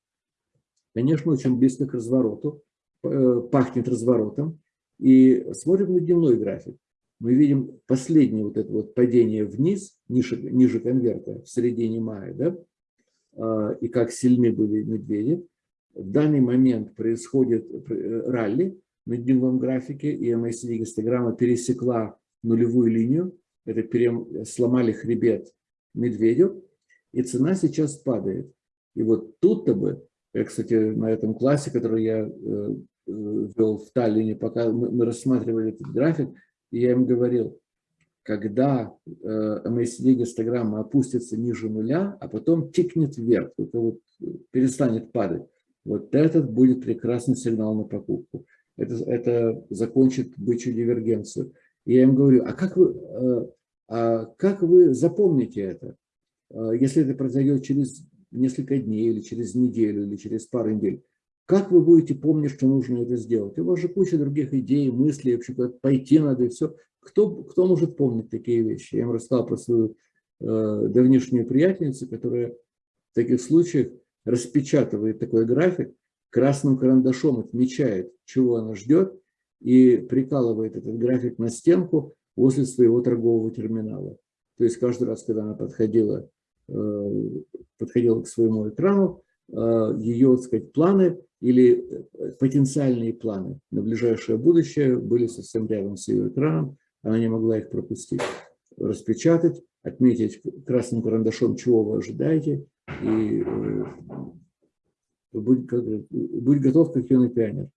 конечно, очень близко к развороту, пахнет разворотом. И смотрим на дневной график. Мы видим последнее вот это вот падение вниз, ниже, ниже конверта в середине мая, да, и как сильны были медведи. В данный момент происходит э, ралли на дневном графике, и MACD гистограмма пересекла нулевую линию, это перем... сломали хребет медведю, и цена сейчас падает. И вот тут-то бы, я, кстати, на этом классе, который я э, э, вел в Таллине, пока мы рассматривали этот график, я им говорил, когда MACD гистограмма опустится ниже нуля, а потом тикнет вверх, это вот перестанет падать, вот этот будет прекрасный сигнал на покупку. Это, это закончит бычью дивергенцию. Я им говорю, а как вы, э, а как вы запомните это? Э, если это произойдет через несколько дней, или через неделю, или через пару недель, как вы будете помнить, что нужно это сделать? У вас же куча других идей, мыслей, вообще куда пойти надо и все. Кто, кто может помнить такие вещи? Я им рассказал про свою э, давнишнюю приятельницу, которая в таких случаях распечатывает такой график, красным карандашом отмечает, чего она ждет, и прикалывает этот график на стенку возле своего торгового терминала. То есть каждый раз, когда она подходила, э, подходила к своему экрану, ее, так сказать, планы или э, потенциальные планы на ближайшее будущее были совсем рядом с ее экраном, она не могла их пропустить. Распечатать, отметить красным карандашом, чего вы ожидаете, и э, будь, будь готов, как юный пионер.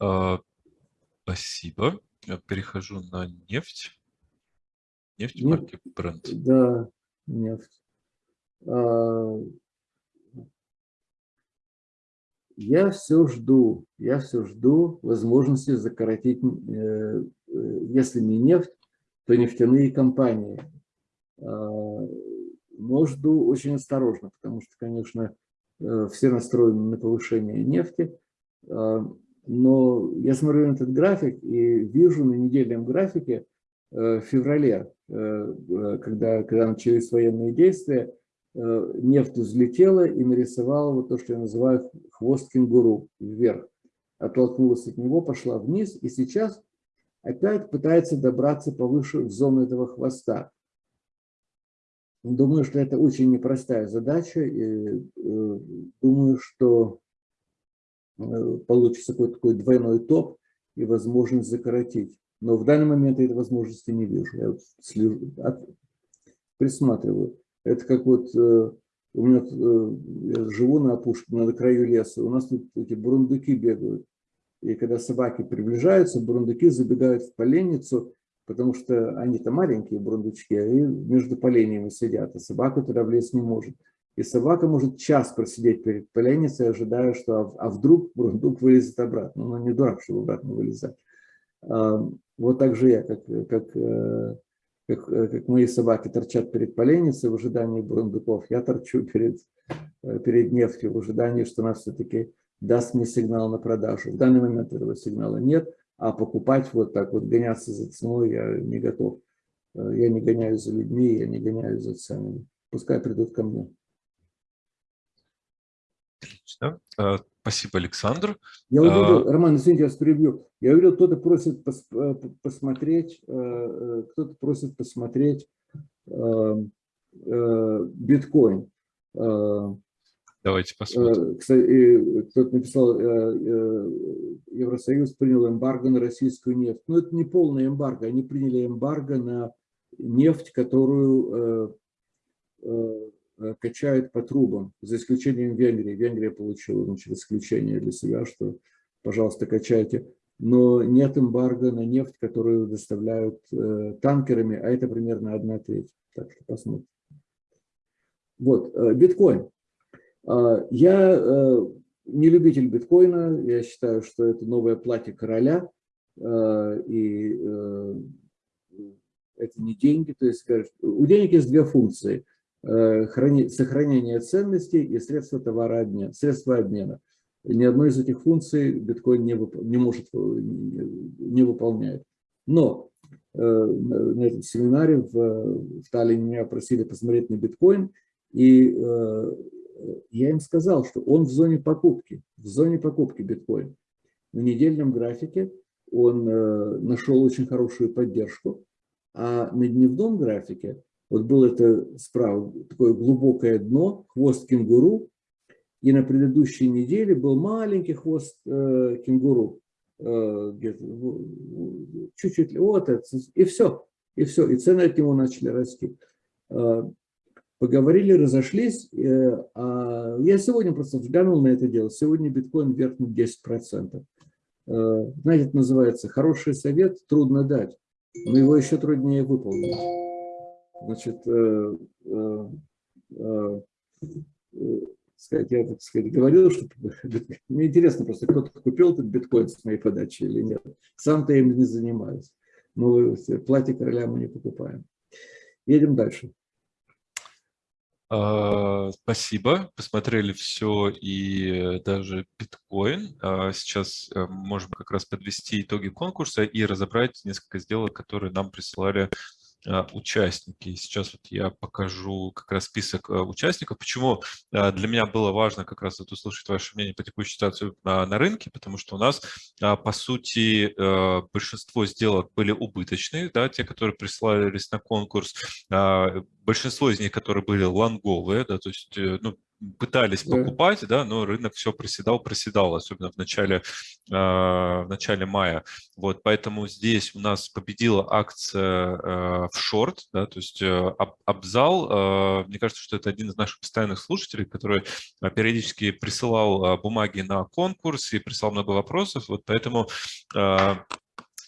А, спасибо. Я перехожу на нефть. Нефть марки бренд. Да, нефть. А, я все жду, я все жду возможности закоротить, э, э, если не нефть, то нефтяные компании. А, но жду очень осторожно, потому что, конечно, э, все настроены на повышение нефти. А, но я смотрю на этот график и вижу на недельном графике в феврале, э, когда, когда начались военные действия, нефть взлетела и нарисовала вот то, что я называю хвост кенгуру вверх. Оттолкнулась от него, пошла вниз, и сейчас опять пытается добраться повыше в зону этого хвоста. Думаю, что это очень непростая задача. И, э, думаю, что э, получится какой-то такой двойной топ и возможность закоротить. Но в данный момент я этой возможности не вижу. Я вот слежу, от, присматриваю. Это как вот э, у меня я живу на опушке, на краю леса. У нас тут эти бурундуки бегают. И когда собаки приближаются, бурундуки забегают в поленницу, потому что они-то маленькие бурундучки, и между поленьями сидят, а собака туда влезть не может. И собака может час просидеть перед поленницей, ожидая, что а, а вдруг бурундук вылезет обратно. Ну, не дурак, чтобы обратно вылезать. Вот так же я, как, как, э, как, э, как мои собаки торчат перед поленницей в ожидании бурундуков, я торчу перед, э, перед нефтью в ожидании, что она все-таки даст мне сигнал на продажу. В данный момент этого сигнала нет, а покупать вот так вот, гоняться за ценой я не готов. Я не гоняюсь за людьми, я не гоняюсь за ценами. Пускай придут ко мне. Отлично. А, спасибо, Александр. Я увидел, а... Роман, извините, я вас перебью. Я увидел, кто-то просит пос, э, посмотреть, э, э, кто-то просит посмотреть биткоин. Давайте посмотрим. Кстати, кто-то написал, Евросоюз принял эмбарго на российскую нефть. Но это не полное эмбарго. Они приняли эмбарго на нефть, которую Э, качают по трубам, за исключением Венгрии. Венгрия получила значит, исключение для себя, что, пожалуйста, качайте. Но нет эмбарго на нефть, которую доставляют э, танкерами, а это примерно одна треть. Так что посмотрим. Вот, э, биткоин. Э, я э, не любитель биткоина, я считаю, что это новое платье короля, э, и э, это не деньги. То есть, у денег есть две функции – сохранение ценностей и средства товарообмена, средства обмена. Ни одной из этих функций биткоин не, вып, не может, э, не выполняет. Но э, на этом семинаре в, в Таллине меня просили посмотреть на биткоин, и я им сказал, что он в зоне покупки, в зоне покупки биткоин. На недельном графике он нашел очень хорошую поддержку, а на дневном графике вот было это справа такое глубокое дно, хвост кенгуру, и на предыдущей неделе был маленький хвост э, кенгуру, э, чуть-чуть, вот это, и все, и все, и цены от него начали расти. Э, поговорили, разошлись, э, а я сегодня просто взглянул на это дело, сегодня биткоин вверх на 10%. Э, знаете, это называется хороший совет, трудно дать, но его еще труднее выполнить. Значит, э, э, э, сказать, я так сказать, говорил, что мне интересно просто, кто-то купил этот биткоин с моей подачи или нет. Сам-то им не занимаюсь. Но платье короля мы не покупаем. Едем дальше. А, спасибо, посмотрели все и даже биткоин. А, сейчас можем как раз подвести итоги конкурса и разобрать несколько сделок, которые нам присылали участники. Сейчас вот я покажу как раз список а, участников. Почему а, для меня было важно как раз вот услышать ваше мнение по текущей ситуации на рынке, потому что у нас, по сути, большинство сделок были убыточные, да, те, которые присылались на конкурс, большинство из них, которые были лонговые, да, то есть, э, ну, пытались покупать, да, но рынок все проседал, проседал, особенно в начале, э, в начале мая. Вот, поэтому здесь у нас победила акция э, в шорт, да, то есть э, Абзал, э, мне кажется, что это один из наших постоянных слушателей, который периодически присылал бумаги на конкурс и присылал много вопросов, вот поэтому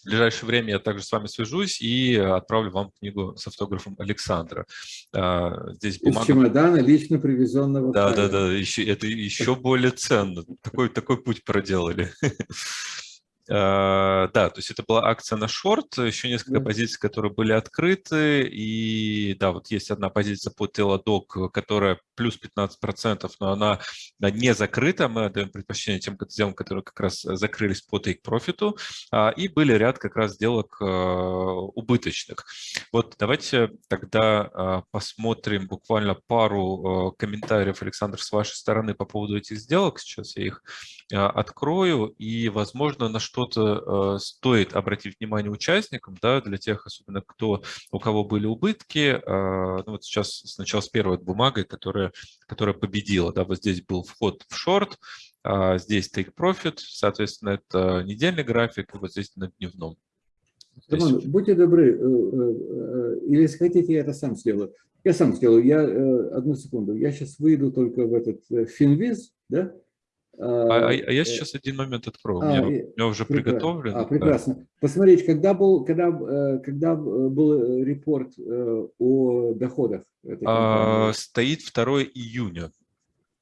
в ближайшее время я также с вами свяжусь и отправлю вам книгу с автографом Александра. А, здесь бумага... Из чемодана лично привезенного. Да, да, да, еще, это еще более ценно. Такой, такой путь проделали. Э, да, то есть это была акция на шорт, еще несколько да. позиций, которые были открыты, и да, вот есть одна позиция по Teladog, которая плюс 15%, но она не закрыта, мы отдаем предпочтение тем сделкам, которые как раз закрылись по take profit, а, и были ряд как раз сделок э, убыточных. Вот давайте тогда э, посмотрим буквально пару комментариев, Александр, с вашей стороны по поводу этих сделок, сейчас я их открою, и, возможно, на что что-то э, стоит обратить внимание участникам, да, для тех, особенно кто, у кого были убытки. Э, ну, вот сейчас сначала с первой бумагой, которая, которая победила. Да, вот здесь был вход в шорт, а здесь take profit, соответственно, это недельный график, и вот здесь на дневном. Роман, будьте добры, э, э, или если хотите, я это сам сделаю. Я сам сделаю. Я, одну секунду, я сейчас выйду только в этот Финвиз, да, А, а, а я сейчас один момент открою. А, у, меня, у меня уже прекрасно. приготовлено. А, прекрасно. Да. Посмотрите, когда был, когда, когда был репорт о доходах? А, стоит 2 июня.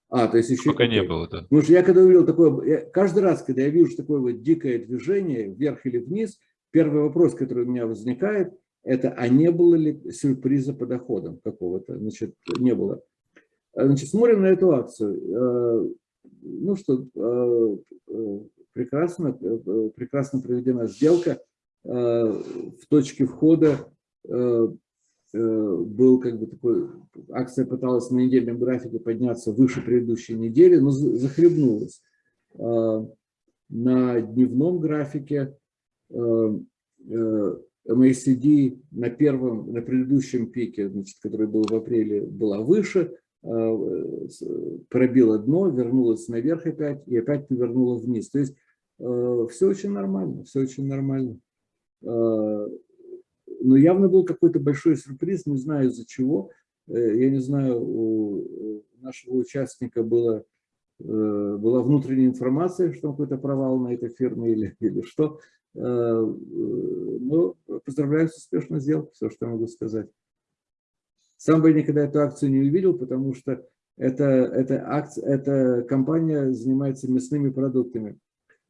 А, то есть еще... Пока не было, да. Потому что я когда увидел такое... Я, каждый раз, когда я вижу такое вот дикое движение вверх или вниз, первый вопрос, который у меня возникает, это, а не было ли сюрприза по доходам какого-то? Значит, не было. Значит, смотрим на эту акцию. Ну что, прекрасно, прекрасно проведена сделка. В точке входа Э, был как бы такой, акция пыталась на недельном графике подняться выше предыдущей недели, но захлебнулась. На дневном графике э, э, MACD на первом, на предыдущем пике, значит, который был в апреле, была выше, пробила дно, вернулась наверх опять и опять повернула вниз. То есть все очень нормально, все очень нормально. А, но явно был какой-то большой сюрприз, не знаю из-за чего. Э, я не знаю, у нашего участника было, э, была внутренняя информация, что какой-то провал на этой фирме или, или что. Э, но поздравляю с успешной сделкой, все, что я могу сказать. Сам бы никогда эту акцию не увидел, потому что эта, эта, акция, эта компания занимается мясными продуктами.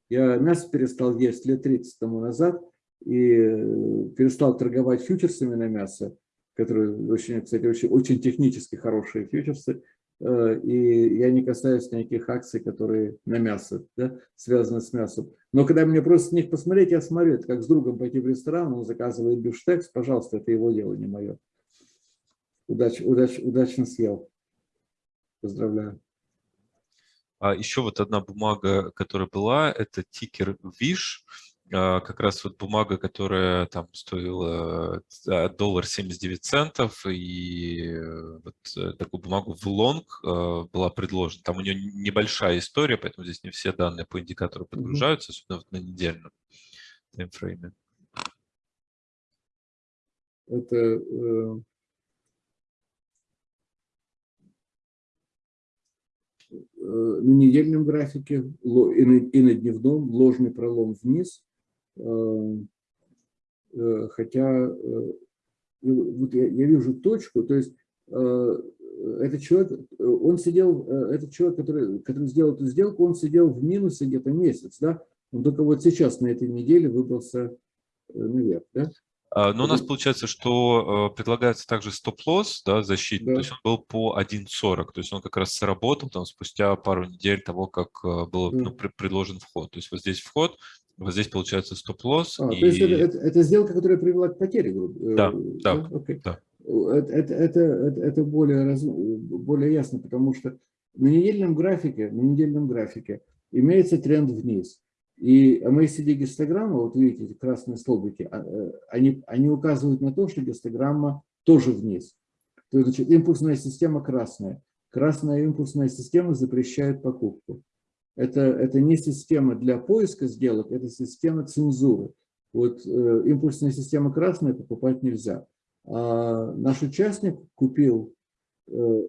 Я мясо перестал есть лет 30 тому назад, и э, перестал торговать фьючерсами на мясо, которые очень, кстати, очень, очень технически хорошие фьючерсы, э, и я не касаюсь никаких акций, которые на мясо, да, связаны с мясом. Но когда мне просто них посмотреть, я смотрю, это как с другом пойти в ресторан, он заказывает бифштекс, пожалуйста, это его дело, не мое. Удач, удач, удачно съел. Поздравляю. А еще вот одна бумага, которая была, это тикер VISH. А, как раз вот бумага, которая там стоила доллар 79 центов, и э, вот э, такую бумагу в лонг была предложена. Там у нее небольшая история, поэтому здесь не все данные по индикатору подгружаются, особенно вот на недельном таймфрейме. Это э, на недельном графике и на, дневном ложный пролом вниз, Э, э, хотя э, вот я, я вижу точку, то есть этот человек, он сидел, этот человек, который, который сделал эту сделку, он сидел в минусе где-то месяц, да, он только вот сейчас на этой неделе выбрался наверх, да. А, но у нас получается, что предлагается также стоп-лосс, да, защита, да. то есть он был по 1.40, то есть он как раз сработал там спустя пару недель того, как был да. ну, предложен вход. То есть вот здесь вход, вот здесь получается стоп-лосс. А, и... То есть это, это, это сделка, которая привела к потере? Да, да, да. Okay. да. Это, это, это, это более, раз, более ясно, потому что на недельном графике, на недельном графике имеется тренд вниз. И MACD гистограмма, вот видите, красные столбики, а, э, они, они указывают на то, что гистограмма тоже вниз. То есть, значит, импульсная система красная. Красная импульсная система запрещает покупку. Это, это не система для поиска сделок, это система цензуры. Вот э, импульсная система красная покупать нельзя. А наш участник купил э,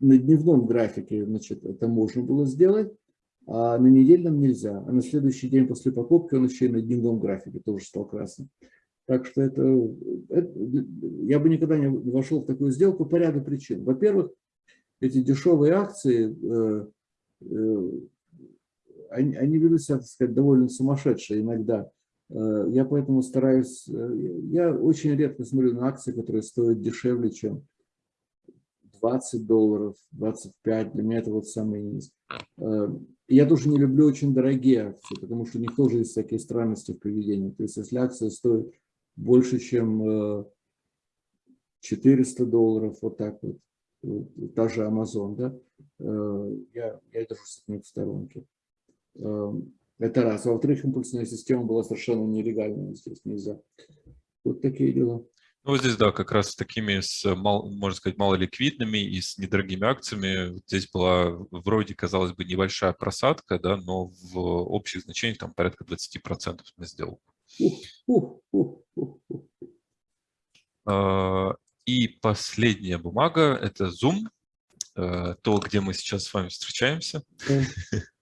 на дневном графике, значит, это можно было сделать, а на недельном нельзя. А на следующий день после покупки он еще и на дневном графике тоже стал красным. Так что это, это я бы никогда не вошел в такую сделку по ряду причин. Во-первых, эти дешевые акции э, э, они, они ведут себя, так сказать, довольно сумасшедшие иногда. Э, я поэтому стараюсь, э, я очень редко смотрю на акции, которые стоят дешевле, чем 20 долларов, 25, для меня это вот самый низ. Э, я тоже не люблю очень дорогие акции, потому что у них тоже есть всякие странности в поведении. То есть если акция стоит больше, чем 400 долларов, вот так вот, та же Amazon, да, я, я держусь от них в сторонке. Эм, это раз. Во-вторых, импульсная система была совершенно нелегальной, здесь нельзя. Вот такие дела. Ну, здесь, да, как раз с такими, с, можно сказать, малоликвидными и с недорогими акциями. Здесь была вроде, казалось бы, небольшая просадка, да, но в общих значениях там порядка 20% мы сделали. А, и последняя бумага – это Zoom, э, то, где мы сейчас с вами встречаемся.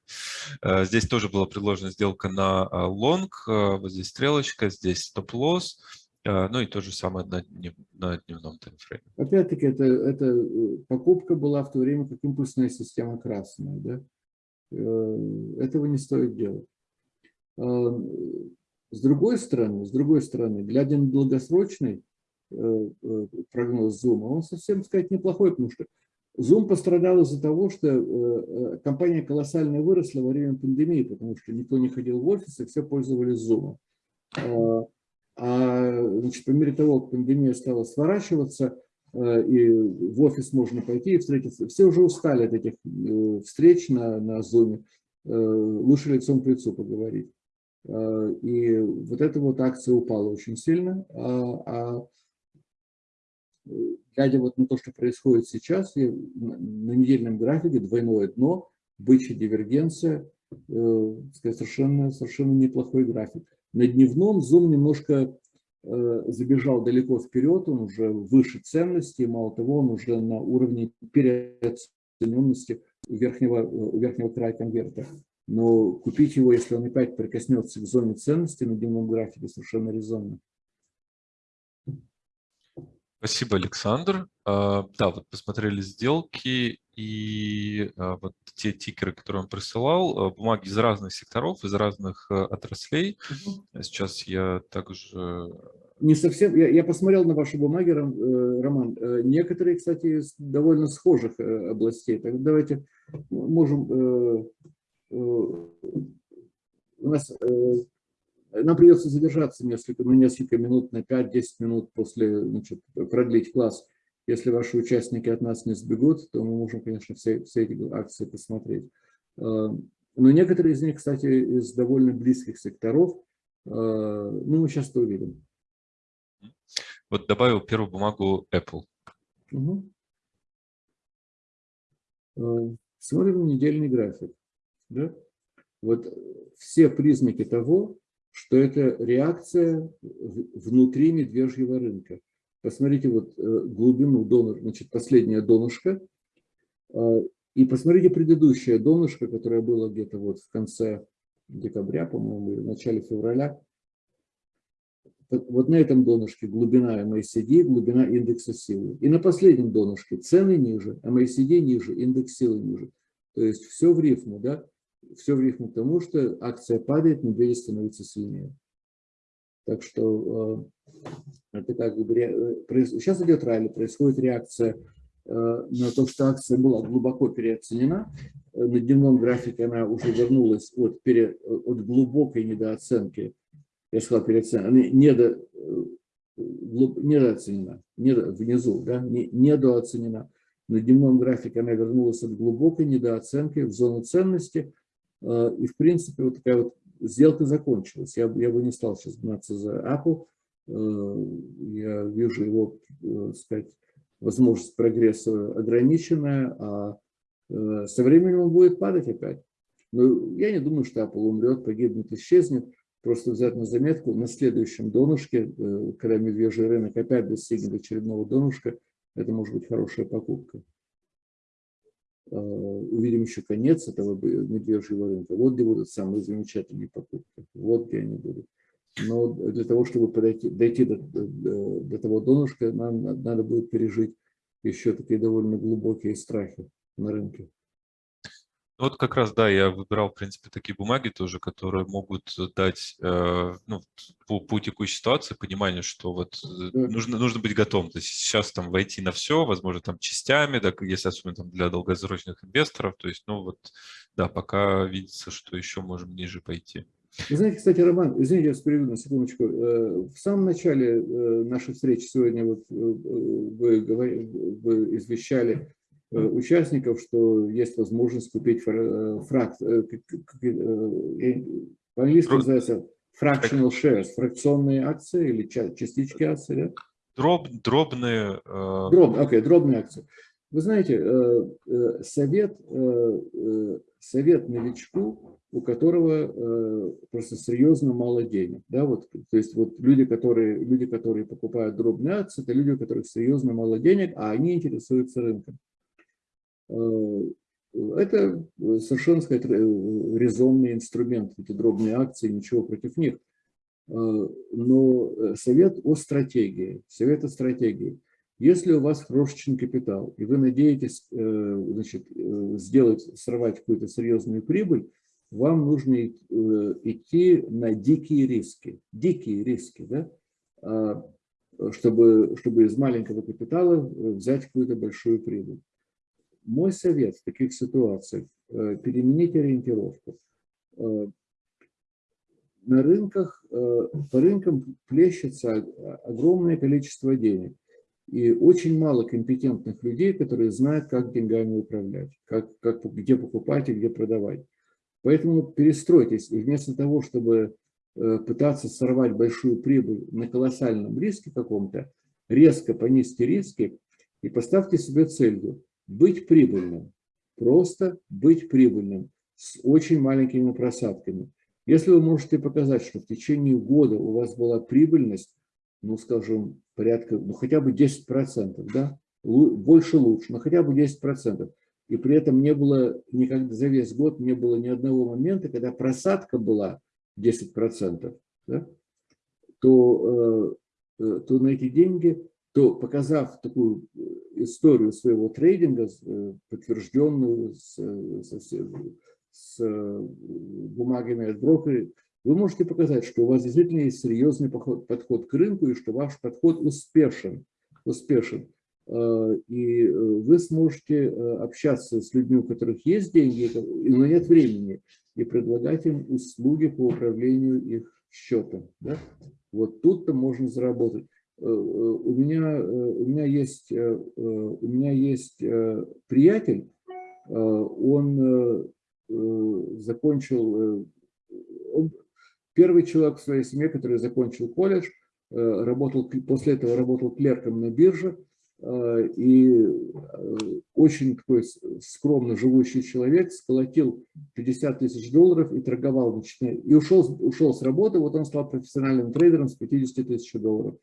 Здесь тоже была предложена сделка на лонг, вот здесь стрелочка, здесь стоп-лосс. Ну и то же самое на, днев, на дневном таймфрейме. Опять-таки, это, это э, покупка была в то время, как импульсная система красная. Да? Э, этого не стоит делать. А, с другой стороны, с другой стороны, глядя на долгосрочный э, прогноз Zoom, он совсем, сказать, неплохой, потому что Zoom пострадал из-за того, что компания колоссально выросла во время пандемии, потому что никто не ходил в офис, и все пользовались Zoom. А, значит, по мере того, как пандемия стала сворачиваться, э, и в офис можно пойти и встретиться, все уже устали от этих э, встреч на, на Zoom, э, лучше лицом к лицу поговорить. И вот эта вот акция упала очень сильно, а, а глядя вот на то, что происходит сейчас, на недельном графике двойное дно, бычья дивергенция, совершенно, совершенно неплохой график. На дневном Zoom немножко э, забежал далеко вперед, он уже выше ценности, мало того, он уже на уровне переоцененности верхнего, у верхнего края конверта. Но купить его, если он опять прикоснется к зоне ценности на дневном графике, совершенно резонно. Спасибо, Александр. А, да, вот посмотрели сделки и а, вот те тикеры, которые он присылал, а, бумаги из разных секторов, из разных отраслей. Угу. Сейчас я также... Не совсем, я, я посмотрел на ваши бумаги, э, Роман. Э, некоторые, кстати, из довольно схожих э, областей. Так давайте можем... У нас нам придется задержаться несколько, на несколько минут, на 5-10 минут после, значит, продлить класс. Если ваши участники от нас не сбегут, то мы можем, конечно, все, все эти акции посмотреть. А, но некоторые из них, кстати, из довольно близких секторов, а, ну, мы сейчас это увидим. Вот добавил первую бумагу Apple. Угу. Смотрим недельный график. Да? Вот все признаки того, что это реакция внутри медвежьего рынка. Посмотрите вот э, глубину донор, значит, последняя донышко, а, и посмотрите предыдущее донышко, которое было где-то вот в конце декабря, по-моему, или в начале февраля. Вот на этом донышке глубина MACD, глубина индекса силы. И на последнем донышке цены ниже, MACD ниже, индекс силы ниже. То есть все в рифму, да? Все в рифму тому, что акция падает, медведи становятся сильнее. Так что э, это как бы, э, сейчас идет ралли, происходит реакция э, на то, что акция была глубоко переоценена. На дневном графике она уже вернулась от, пере, от глубокой недооценки, я сказал переоценена, недо, недооценена, недо, внизу, да, недооценена. На дневном графике она вернулась от глубокой недооценки в зону ценности, Э, и, в принципе, вот такая вот сделка закончилась. Я, я бы не стал сейчас гнаться за Apple. Э, я вижу его, э, сказать, возможность прогресса ограниченная, а со временем он будет падать опять. Но я не думаю, что Apple умрет, погибнет, исчезнет. Просто взять на заметку, на следующем донышке, когда медвежий рынок опять достигнет очередного донышка, это может быть хорошая покупка. Э, увидим еще конец этого медвежьего рынка. Вот где будут самые замечательные покупки. Вот где они будут. Но для того, чтобы подойти, дойти до, до, до того донышка, нам надо будет пережить еще такие довольно глубокие страхи на рынке. Ну, вот как раз, да, я выбирал, в принципе, такие бумаги тоже, которые могут дать, э, ну, по, по текущей ситуации понимание, что вот э, нужно, нужно быть готовым. То есть сейчас там войти на все, возможно, там частями, да, если особенно там для долгосрочных инвесторов. То есть, ну, вот, да, пока видится, что еще можем ниже пойти. Вы знаете, кстати, Роман, извините, я перейду на секундочку. Э, в самом начале нашей встречи сегодня вот вы, вы извещали участников, что есть возможность купить э, фрак, э, по-английски называется fractional shares, фракционные акции или частички акций, да? Дроб, дробные... Дроб, okay, дробные акции. Вы знаете, совет, совет новичку, у которого просто серьезно мало денег. Да, вот, то есть вот люди, которые, люди, которые покупают дробные акции, это люди, у которых серьезно мало денег, а они интересуются рынком. Э, это совершенно сказать, резонный инструмент, эти дробные акции, ничего против них. Но совет о стратегии, совет о стратегии. Если у вас крошечный капитал, и вы надеетесь значит, сделать, сорвать какую-то серьезную прибыль, вам нужно идти на дикие риски. Дикие риски, да? А, чтобы, чтобы из маленького капитала взять какую-то большую прибыль. Мой совет в таких ситуациях э, – перемените ориентировку. Э, на рынках, э, по рынкам плещется огромное количество денег. И очень мало компетентных людей, которые знают, как деньгами управлять, как, как, где покупать и где продавать. Поэтому перестройтесь. И вместо того, чтобы пытаться сорвать большую прибыль на колоссальном риске каком-то, резко понизьте риски и поставьте себе целью быть прибыльным, просто быть прибыльным с очень маленькими просадками. Если вы можете показать, что в течение года у вас была прибыльность, ну, скажем, порядка, ну, хотя бы 10%, да, больше лучше, но хотя бы 10%, и при этом не было никогда за весь год не было ни одного момента, когда просадка была 10%, да, то, э, э, то на эти деньги то показав такую э, историю своего трейдинга, э, подтвержденную с, э, с, с бумагами от брокера, вы можете показать, что у вас действительно есть серьезный подход к рынку и что ваш подход успешен. успешен. И вы сможете общаться с людьми, у которых есть деньги, но нет времени, и предлагать им услуги по управлению их счетом. Да? Вот тут-то можно заработать. Э, э, у меня, э, у меня есть, у меня есть приятель, он закончил, он первый человек в своей семье, который закончил колледж, работал, после этого работал клерком на бирже, и очень такой скромно живущий человек сколотил 50 тысяч долларов и торговал, и ушел, ушел с работы, вот он стал профессиональным трейдером с 50 тысяч долларов.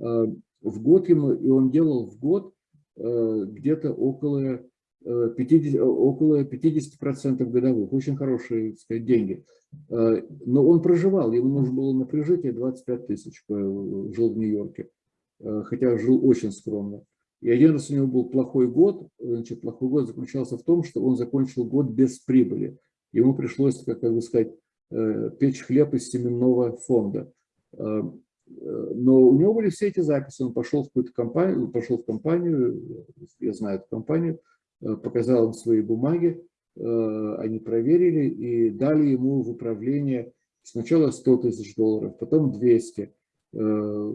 Э, в год ему, и он делал в год э, где-то около 50, э, около 50% годовых. Очень хорошие так сказать, деньги. Но он проживал, ему нужно было на прижитие 25 тысяч, жил в Нью-Йорке, хотя жил очень скромно. И один раз у него был плохой год, значит, плохой год заключался в том, что он закончил год без прибыли. Ему пришлось, как бы сказать, печь хлеб из семенного фонда но у него были все эти записи, он пошел в какую-то компанию, пошел в компанию, я знаю эту компанию, э, показал им свои бумаги, э, они проверили и дали ему в управление сначала 100 тысяч долларов, потом 200, э,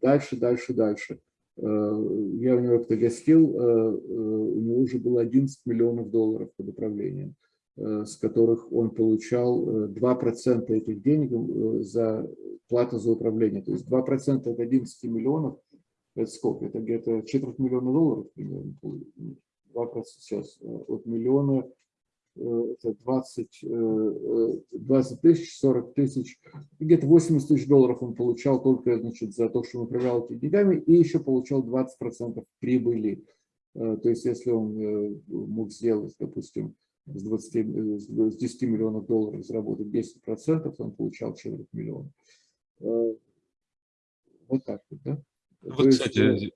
дальше, дальше, дальше. Я у него как-то гостил, у него уже было 11 миллионов долларов под управлением. Э, с которых он получал 2% э, этих денег э, за плату за управление. То есть 2% от 11 миллионов, это сколько? Это где-то четверть миллиона долларов примерно. 2% сейчас от миллиона, это 20, 20 тысяч, 40 тысяч, где-то 80 тысяч долларов он получал только значит, за то, что он управлял этими деньгами, и еще получал 20% прибыли. То есть если он мог сделать, допустим, с, 20, э, с 10 миллионов долларов заработать 10%, он получал четверть миллиона. Э, вот так вот, да? Вот, То кстати, есть,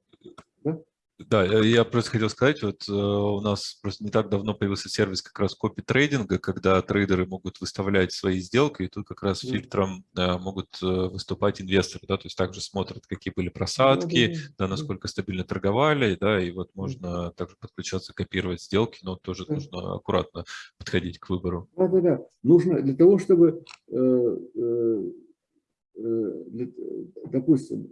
да? Да, я просто хотел сказать, вот э, у нас просто не так давно появился сервис как раз копи-трейдинга, когда трейдеры могут выставлять свои сделки, и тут как раз фильтром да, могут э, выступать инвесторы, да, то есть также смотрят, какие были просадки, да, насколько стабильно торговали, да, и вот можно также подключаться, копировать сделки, но тоже нужно аккуратно подходить к выбору. Да, да, да. Нужно для того, чтобы, э, э, э, допустим,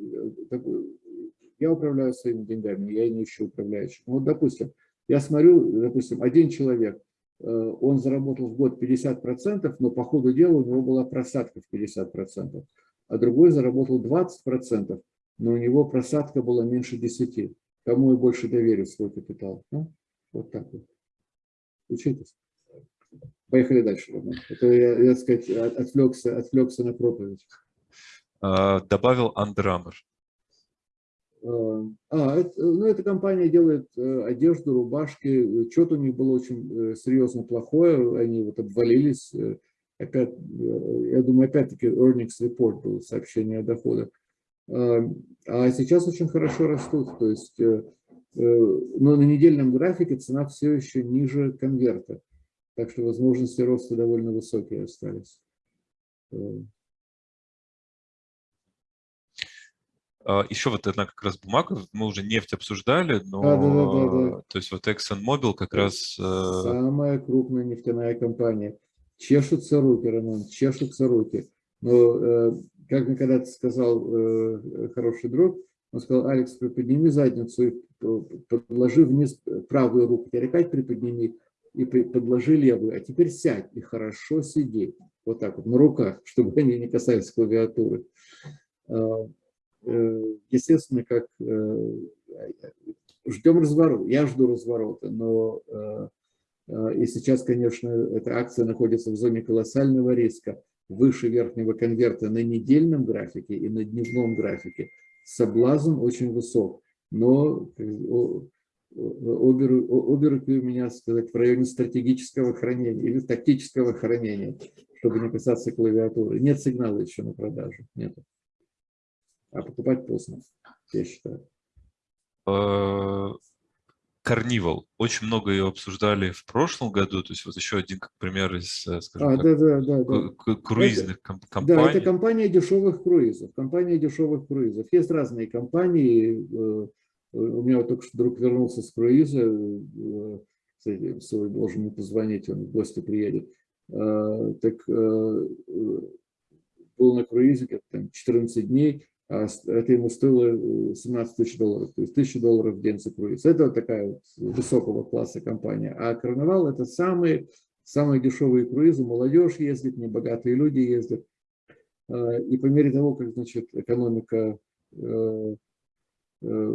я управляю своими деньгами, я не ищу управляющих. Ну, вот, допустим, я смотрю, допустим, один человек, э, он заработал в год 50%, но по ходу дела у него была просадка в 50%, а другой заработал 20%, но у него просадка была меньше 10%. Кому я больше доверю свой капитал? Ну, вот так вот. Учитесь. Поехали дальше, Роман. Это а я, я, так сказать, отвлекся, отвлекся на проповедь. А, добавил Under А, это, ну, эта компания делает одежду, рубашки. Что-то у них было очень серьезно плохое. Они вот обвалились. Опять, я думаю, опять-таки earnings report был, сообщение о доходах. А сейчас очень хорошо растут. То есть, но на недельном графике цена все еще ниже конверта. Так что возможности роста довольно высокие остались. Еще вот одна как раз бумага, мы уже нефть обсуждали, но да, да, да, да. то есть вот ExxonMobil как раз... Э, Самая крупная нефтяная компания. Чешутся руки, Роман, чешутся руки. Но, э, как мне когда-то сказал э, хороший друг, он сказал, Алекс, приподними задницу и подложи вниз правую руку, теперь опять приподними и подложи левую, а теперь сядь и хорошо сиди. Вот так вот, на руках, чтобы они не касались клавиатуры. Э, естественно, как э, ждем разворота. Я жду разворота, но э, и сейчас, конечно, эта акция находится в зоне колоссального риска выше верхнего конверта на недельном графике и на дневном графике. Соблазн очень высок, но оберуки у меня, сказать, в районе стратегического хранения или тактического хранения, чтобы не касаться клавиатуры. Нет сигнала еще на продажу. Нет а покупать поздно, я считаю. Карнивал. Очень много ее обсуждали в прошлом году. То есть вот еще один как пример из, э, скажем а, так, да, да, да, да. круизных это, компаний. Да, это компания дешевых круизов. Компания дешевых круизов. Есть разные компании. Э, у меня вот только что друг вернулся с круиза. Э, кстати, свой должен мне позвонить, он в гости приедет. Так был на круизе где-то 14 дней а это ему стоило 17 э, тысяч долларов, то есть 1000 долларов в день за круиз. Это такая вот высокого класса компания. А Карнавал это самые, самые дешевые круизы, молодежь ездит, небогатые люди ездят. А, и по мере того, как значит, экономика, э, э,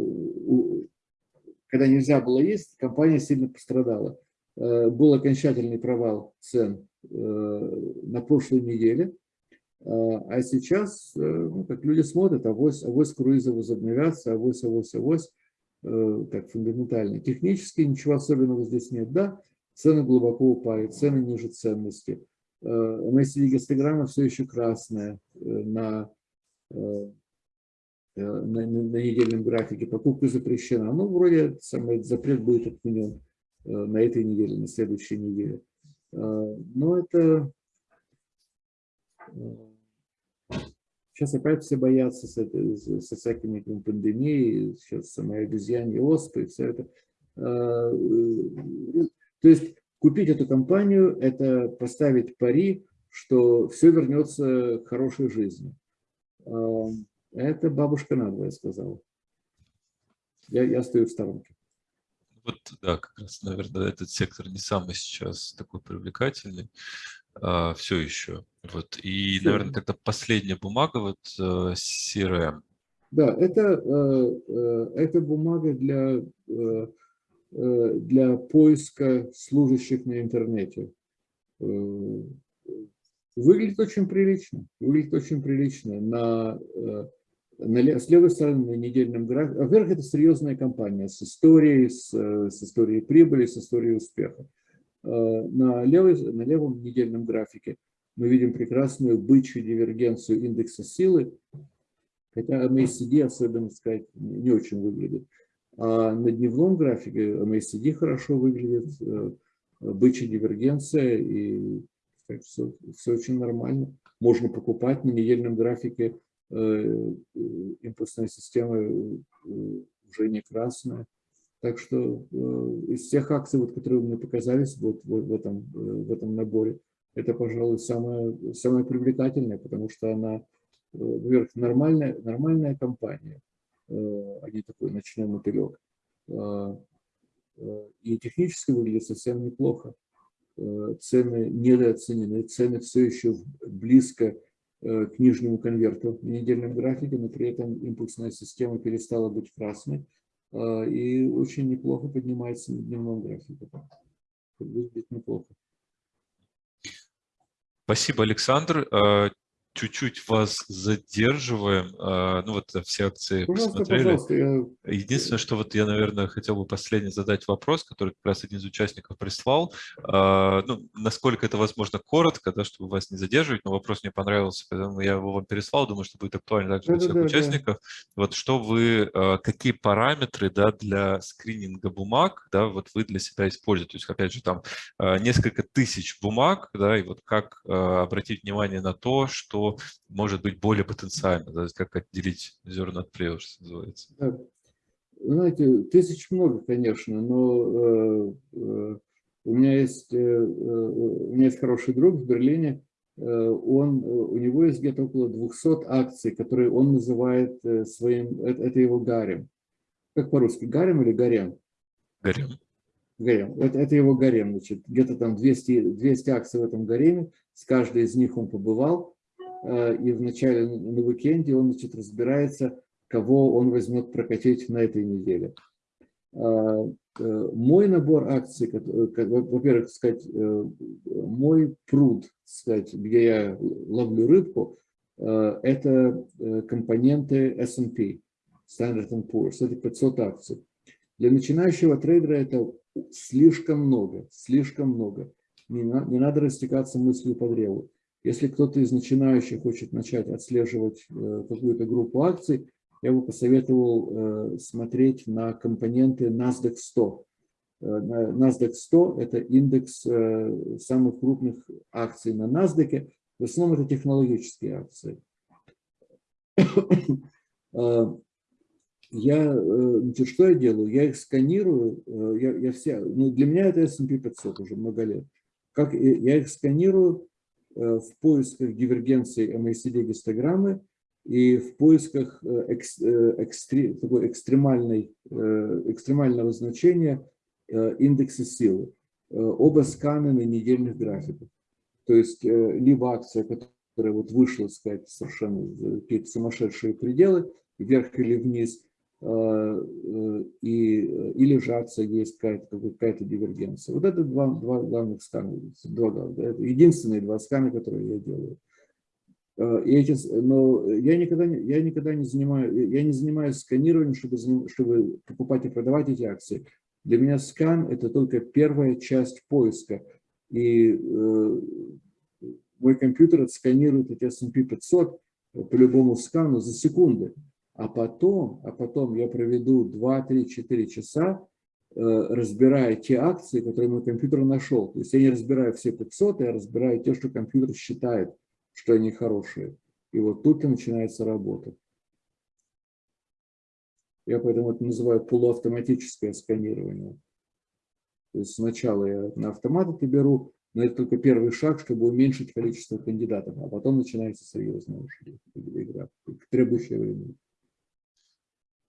когда нельзя было есть, компания сильно пострадала. Был окончательный провал цен на прошлой неделе – а, а сейчас, э, ну, как люди смотрят, авось, авось круизы возобновятся, авось, авось, авось, э, так фундаментально. Технически ничего особенного здесь нет, да, цены глубоко упали, цены ниже ценности. MACD гистограмма все еще красная э, на, на, на, на недельном графике, покупка запрещена. Ну, вроде самый запрет будет отменен на этой неделе, на следующей неделе. Но это Сейчас опять все боятся с этой, со всякими пандемией, сейчас самой обезьяне, оспы, все это. А, э, то есть купить эту компанию – это поставить пари, что все вернется к хорошей жизни. А, это бабушка надвое сказала. Я, я стою в сторонке. Вот, да, как раз, наверное, этот сектор не самый сейчас такой привлекательный а, все еще. Вот. И, все. наверное, тогда последняя бумага, вот э, CRM. Да, это, э, э, это бумага для, для поиска служащих на интернете. Выглядит очень прилично. Выглядит очень прилично. На, на, с левой стороны на недельном графике. Во-первых, это серьезная компания с историей, с, с историей прибыли, с историей успеха. Э, на, левой, на левом недельном графике мы видим прекрасную бычью дивергенцию индекса силы, хотя MACD, особенно сказать, не очень выглядит. А на дневном графике MACD хорошо выглядит, э, бычья дивергенция, и так, все, все очень нормально. Можно покупать на недельном графике, э, импульсная система уже не красная. Так что э, из всех акций, вот, которые мне показались вот, вот в, этом, э, в этом наборе, это, пожалуй, самая, самая привлекательная, потому что она, э, во-первых, нормальная, нормальная компания, а не такой ночной мотылек. И технически выглядит совсем неплохо. Цены недооценены, цены все еще близко к нижнему конверту в недельном графике, но при этом импульсная система перестала быть красной. А, и очень неплохо поднимается на дневном графике. Выглядит неплохо. Спасибо, Александр. Чуть-чуть вас задерживаем. А, ну вот все акции пожалуйста, посмотрели. Пожалуйста, я... Единственное, что вот я, наверное, хотел бы последний задать вопрос, который как раз один из участников прислал. А, ну, насколько это возможно коротко, да, чтобы вас не задерживать, но вопрос мне понравился, поэтому я его вам переслал, думаю, что будет актуально также для всех да, участников. Да. Вот что вы, а, какие параметры да, для скрининга бумаг да, вот вы для себя используете? То есть, опять же, там несколько тысяч бумаг, да, и вот как обратить внимание на то, что может быть более потенциально, да, как отделить зерна от плевел, что называется. Знаете, тысяч много, конечно, но э, э, у, меня есть, э, э у меня есть хороший друг в Берлине, э, он, у него есть где-то около 200 акций, которые он называет своим, это, это его гарем. Как по-русски, гарем или гарем? Гарем. Гарем. Это, это его гарем, значит, где-то там 200, 200 акций в этом гареме, с каждой из них он побывал, и в начале на уикенде он значит, разбирается, кого он возьмет прокатить на этой неделе. Э, э, мой набор акций, во-первых, сказать, мой пруд, сказать, где я ловлю рыбку, это компоненты S&P, Standard Poor's, это 500 акций. Для начинающего трейдера это слишком много, слишком много. Не, не надо растекаться мыслью по древу. Если кто-то из начинающих хочет начать отслеживать э, какую-то группу акций, я бы посоветовал э, смотреть на компоненты NASDAQ 100. Э, NASDAQ 100 – это индекс самых крупных акций на NASDAQ. В основном это технологические акции. Я, значит, что я делаю? Я их сканирую, я, я все, ну, для меня это S&P 500 уже много лет. Как, я их сканирую, в поисках дивергенции MACD-гистограммы и в поисках э, э, экстри, такой экстремальной, экстремального значения индекса силы. Оба сканы на недельных графиках. То есть либо акция, которая вот вышла, сказать, совершенно какие-то сумасшедшие пределы, вверх или вниз, Э, э, и, или же акция есть какая-то какая дивергенция. Вот это два, два главных скана, два, это единственные два скана, которые я делаю. Э, и эти, но я никогда, я никогда не занимаю, я не занимаюсь сканированием, чтобы, чтобы покупать и продавать эти акции. Для меня скан – это только первая часть поиска. И э, мой компьютер отсканирует эти S&P 500 по любому скану за секунды. А потом, а потом я проведу 2, 3, 4 часа, э, разбирая те акции, которые мой компьютер нашел. То есть я не разбираю все 500, я разбираю те, что компьютер считает, что они хорошие. И вот тут и начинается работа. Я поэтому это называю полуавтоматическое сканирование. То есть сначала я на автомат это беру, но это только первый шаг, чтобы уменьшить количество кандидатов, а потом начинается серьезная игра, требующая времени.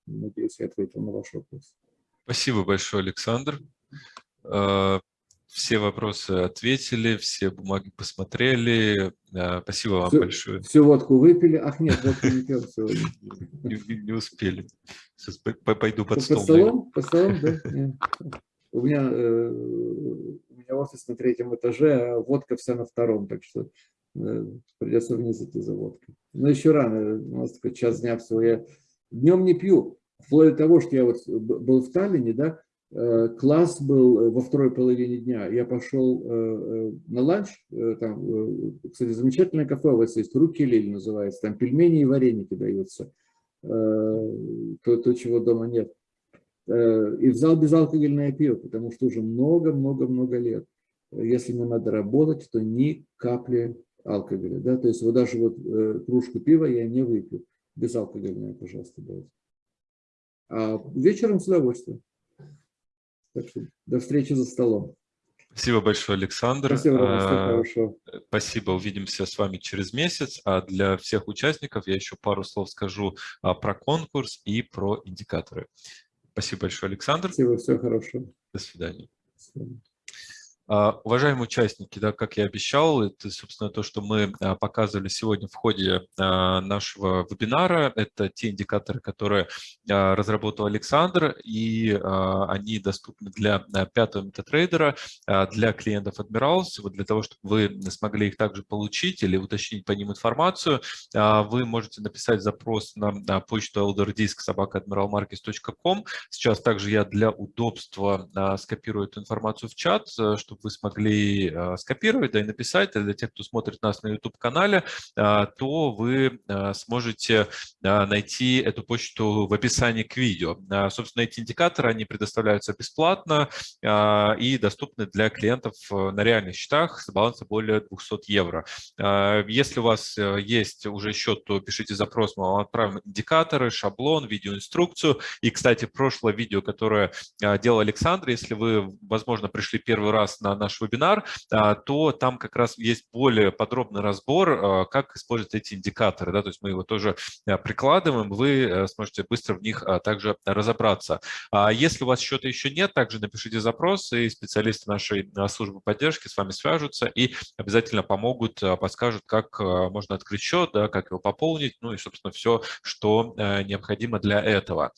Надеюсь, я ответил на ваш вопрос. Спасибо большое, Александр. А, все вопросы ответили, все бумаги посмотрели. А, спасибо вам всю, большое. Всю водку выпили? Ах, нет, водку не пьем сегодня. Не, успели. Сейчас пойду под стол. Под столом? Под столом, да? У меня, э, у меня офис на третьем этаже, а водка вся на втором, так что э, придется вниз идти за водкой. Но еще рано, у нас такой час дня всего. Я Днем не пью. Вплоть до того, что я вот был в Таллине, да, э, класс был э, во второй половине дня. Я пошел э, на ланч, там, кстати, замечательное кафе у вас есть, Руки Лиль называется, там пельмени и вареники даются, то, то чего дома нет. И взял безалкогольное пиво, потому что уже много-много-много лет. Если мне надо работать, то ни капли алкоголя. Да? То есть вот даже вот кружку пива я не выпью безалкогольное, пожалуйста, давайте. А вечером с удовольствием. Так что до встречи за столом. Спасибо большое, Александр. Спасибо, хорошо. Спасибо, увидимся с вами через месяц. А для всех участников я еще пару слов скажу а, про конкурс и про индикаторы. Спасибо большое, Александр. Спасибо, всего хорошего. До свидания. До свидания. А, уважаемые участники, да, как я обещал, это, собственно, то, что мы а, показывали сегодня в ходе а, нашего вебинара. Это те индикаторы, которые разработал Александр, и они доступны для пятого метатрейдера, для клиентов Admirals. Вот для того, чтобы вы смогли их также получить или уточнить по ним информацию, вы можете написать запрос на почту elderdisk.admiralmarkets.com. Сейчас также я для удобства скопирую эту информацию в чат, чтобы чтобы вы смогли а, скопировать да, и написать. А для тех, кто смотрит нас на YouTube-канале, а, то вы сможете найти эту почту в описании к видео. Собственно, эти индикаторы, они предоставляются бесплатно и доступны для клиентов на реальных счетах с баланса более 200 евро. Если у вас есть уже счет, то пишите запрос, мы вам отправим индикаторы, шаблон, видеоинструкцию. И, кстати, прошлое видео, которое делал Александр, если вы, возможно, пришли первый раз на на наш вебинар, а, то там как раз есть более подробный разбор, а, как использовать эти индикаторы. Да? То есть мы его тоже а, прикладываем, вы э, сможете быстро в них также разобраться. Если у вас счета еще нет, также напишите запрос, и специалисты нашей службы поддержки с вами свяжутся и обязательно помогут, подскажут, как можно открыть счет, да, как его пополнить, ну и, собственно, все, что э, необходимо для этого.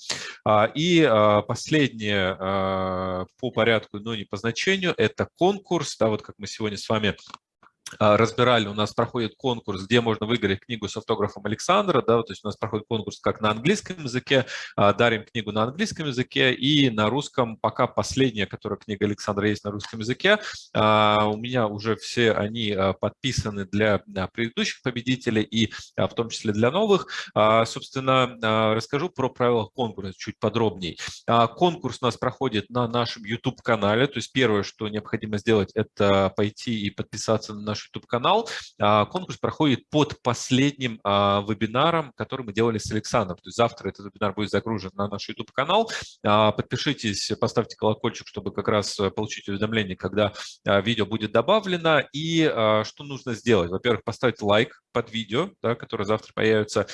И последнее по порядку, но не по значению, это конкурс, да, вот как мы сегодня с вами разбирали, у нас проходит конкурс, где можно выиграть книгу с автографом Александра, да, то есть у нас проходит конкурс как на английском языке, а, дарим книгу на английском языке и на русском, пока последняя, которая книга Александра есть на русском языке, а, у меня уже все они подписаны для предыдущих победителей и в том числе для новых. Собственно, расскажу про правила конкурса чуть подробнее. Конкурс у нас проходит на нашем YouTube-канале, то есть первое, что необходимо сделать, это пойти и подписаться на наш наш YouTube-канал. А, конкурс проходит под последним а, вебинаром, который мы делали с Александром. То есть завтра этот вебинар будет загружен на наш YouTube-канал. А, подпишитесь, поставьте колокольчик, чтобы как раз получить уведомление, когда видео будет добавлено. И что нужно сделать? Во-первых, поставить лайк под видео, да, которое завтра появится,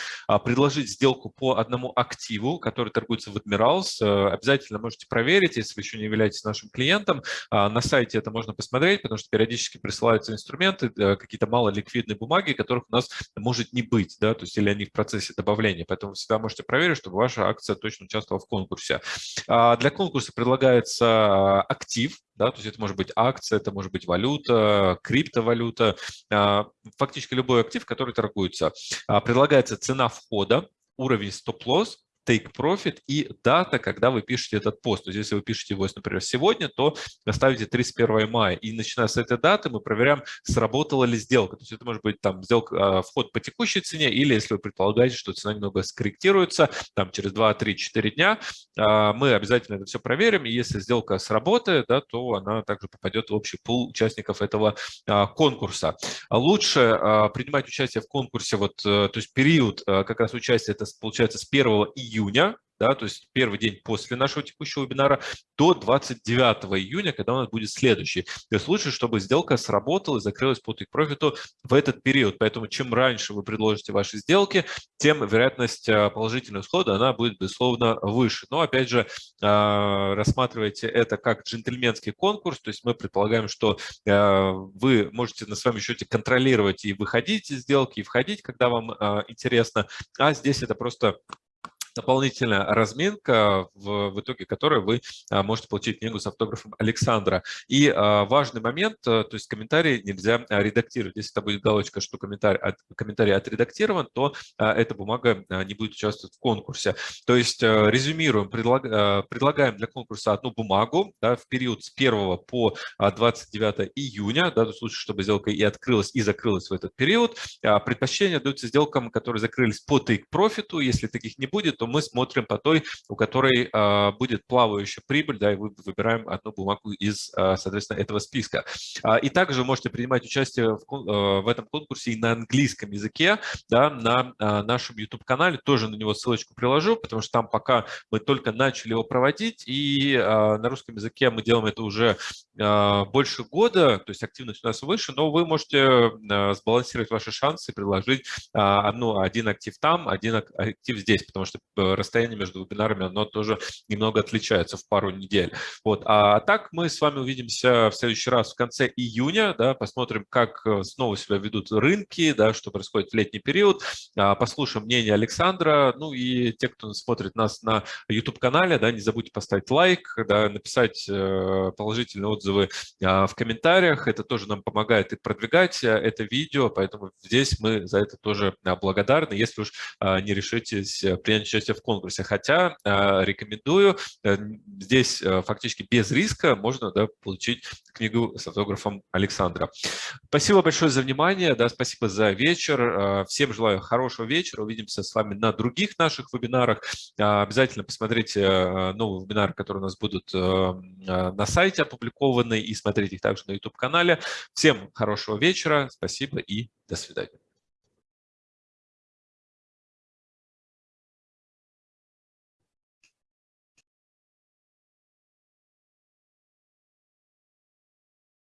предложить сделку по одному активу, который торгуется в Admirals. Э, обязательно можете проверить, если вы еще не являетесь нашим клиентом. На сайте это можно посмотреть, потому что периодически присылаются инструменты, э, какие-то малоликвидные бумаги, которых у нас может не быть, да, то есть или они в процессе добавления. Поэтому всегда можете проверить, чтобы ваша акция точно участвовала в конкурсе. А, для конкурса предлагается а, актив, да, то есть это может быть акция, это может быть валюта, криптовалюта, а, фактически любой актив, который торгуется. Предлагается цена входа, уровень стоп-лосс, take profit и дата, когда вы пишете этот пост. То есть если вы пишете его, например, сегодня, то ставите 31 мая. И начиная с этой даты мы проверяем, сработала ли сделка. То есть это может быть там сделка, а, вход по текущей цене, или если вы предполагаете, что цена немного скорректируется, там через 2, 3, 4 дня, а, мы обязательно это все проверим. И если сделка сработает, да, то она также попадет в общий пул участников этого а, конкурса. Лучше принимать участие в конкурсе, вот, э, то есть период как раз участия, это получается с 1 июня июня да, то есть первый день после нашего текущего вебинара, до 29 июня, когда у нас будет следующий. То есть лучше, чтобы сделка сработала и закрылась по take профиту в этот период. Поэтому чем раньше вы предложите ваши сделки, тем вероятность а, положительного исхода она будет, безусловно, выше. Но, опять же, а, рассматривайте это как джентльменский конкурс, то есть мы предполагаем, что а, вы можете на своем счете контролировать и выходить из сделки, и входить, когда вам интересно, а здесь это просто дополнительная разминка, в, в итоге которой вы а, можете получить книгу с автографом Александра. И а, важный момент, а, то есть комментарий нельзя а, редактировать. Если это будет галочка, что комментарий, от, комментарий отредактирован, то эта бумага не будет участвовать в конкурсе. То есть а, резюмируем, предлаг, а, предлагаем для конкурса одну бумагу да, в период с 1 по 29 июня, да, в случае, чтобы сделка и открылась, и закрылась в этот период. Предпочтение даются сделкам, которые закрылись по take-профиту. Если таких не будет, то то мы смотрим по той, у которой а, будет плавающая прибыль, да, и вы выбираем одну бумагу из, а, соответственно, этого списка. А, и также можете принимать участие в, этом конкурсе и на английском языке, да, на нашем YouTube-канале, тоже на него ссылочку приложу, потому что там пока мы только начали его проводить, и на русском языке мы делаем это уже больше года, то есть активность у нас выше, но вы можете сбалансировать ваши шансы предложить одну, один актив там, один актив здесь, потому что расстояние между вебинарами, оно тоже немного отличается в пару недель. Вот. А так мы с вами увидимся в следующий раз в конце июня, да, посмотрим, как снова себя ведут рынки, да, что происходит в летний период, послушаем мнение Александра, ну и те, кто смотрит нас на YouTube-канале, да, не забудьте поставить лайк, да, написать положительные отзывы в комментариях, это тоже нам помогает и продвигать это видео, поэтому здесь мы за это тоже благодарны, если уж не решитесь принять участие в конкурсе. Хотя рекомендую, э, здесь фактически без риска можно да, получить книгу с автографом Александра. Спасибо большое за внимание, да, спасибо за вечер. Всем желаю хорошего вечера, увидимся с вами на других наших вебинарах. Обязательно посмотрите новые вебинары, которые у нас будут на сайте опубликованы, и смотрите их также на YouTube-канале. Всем хорошего вечера, спасибо и до свидания.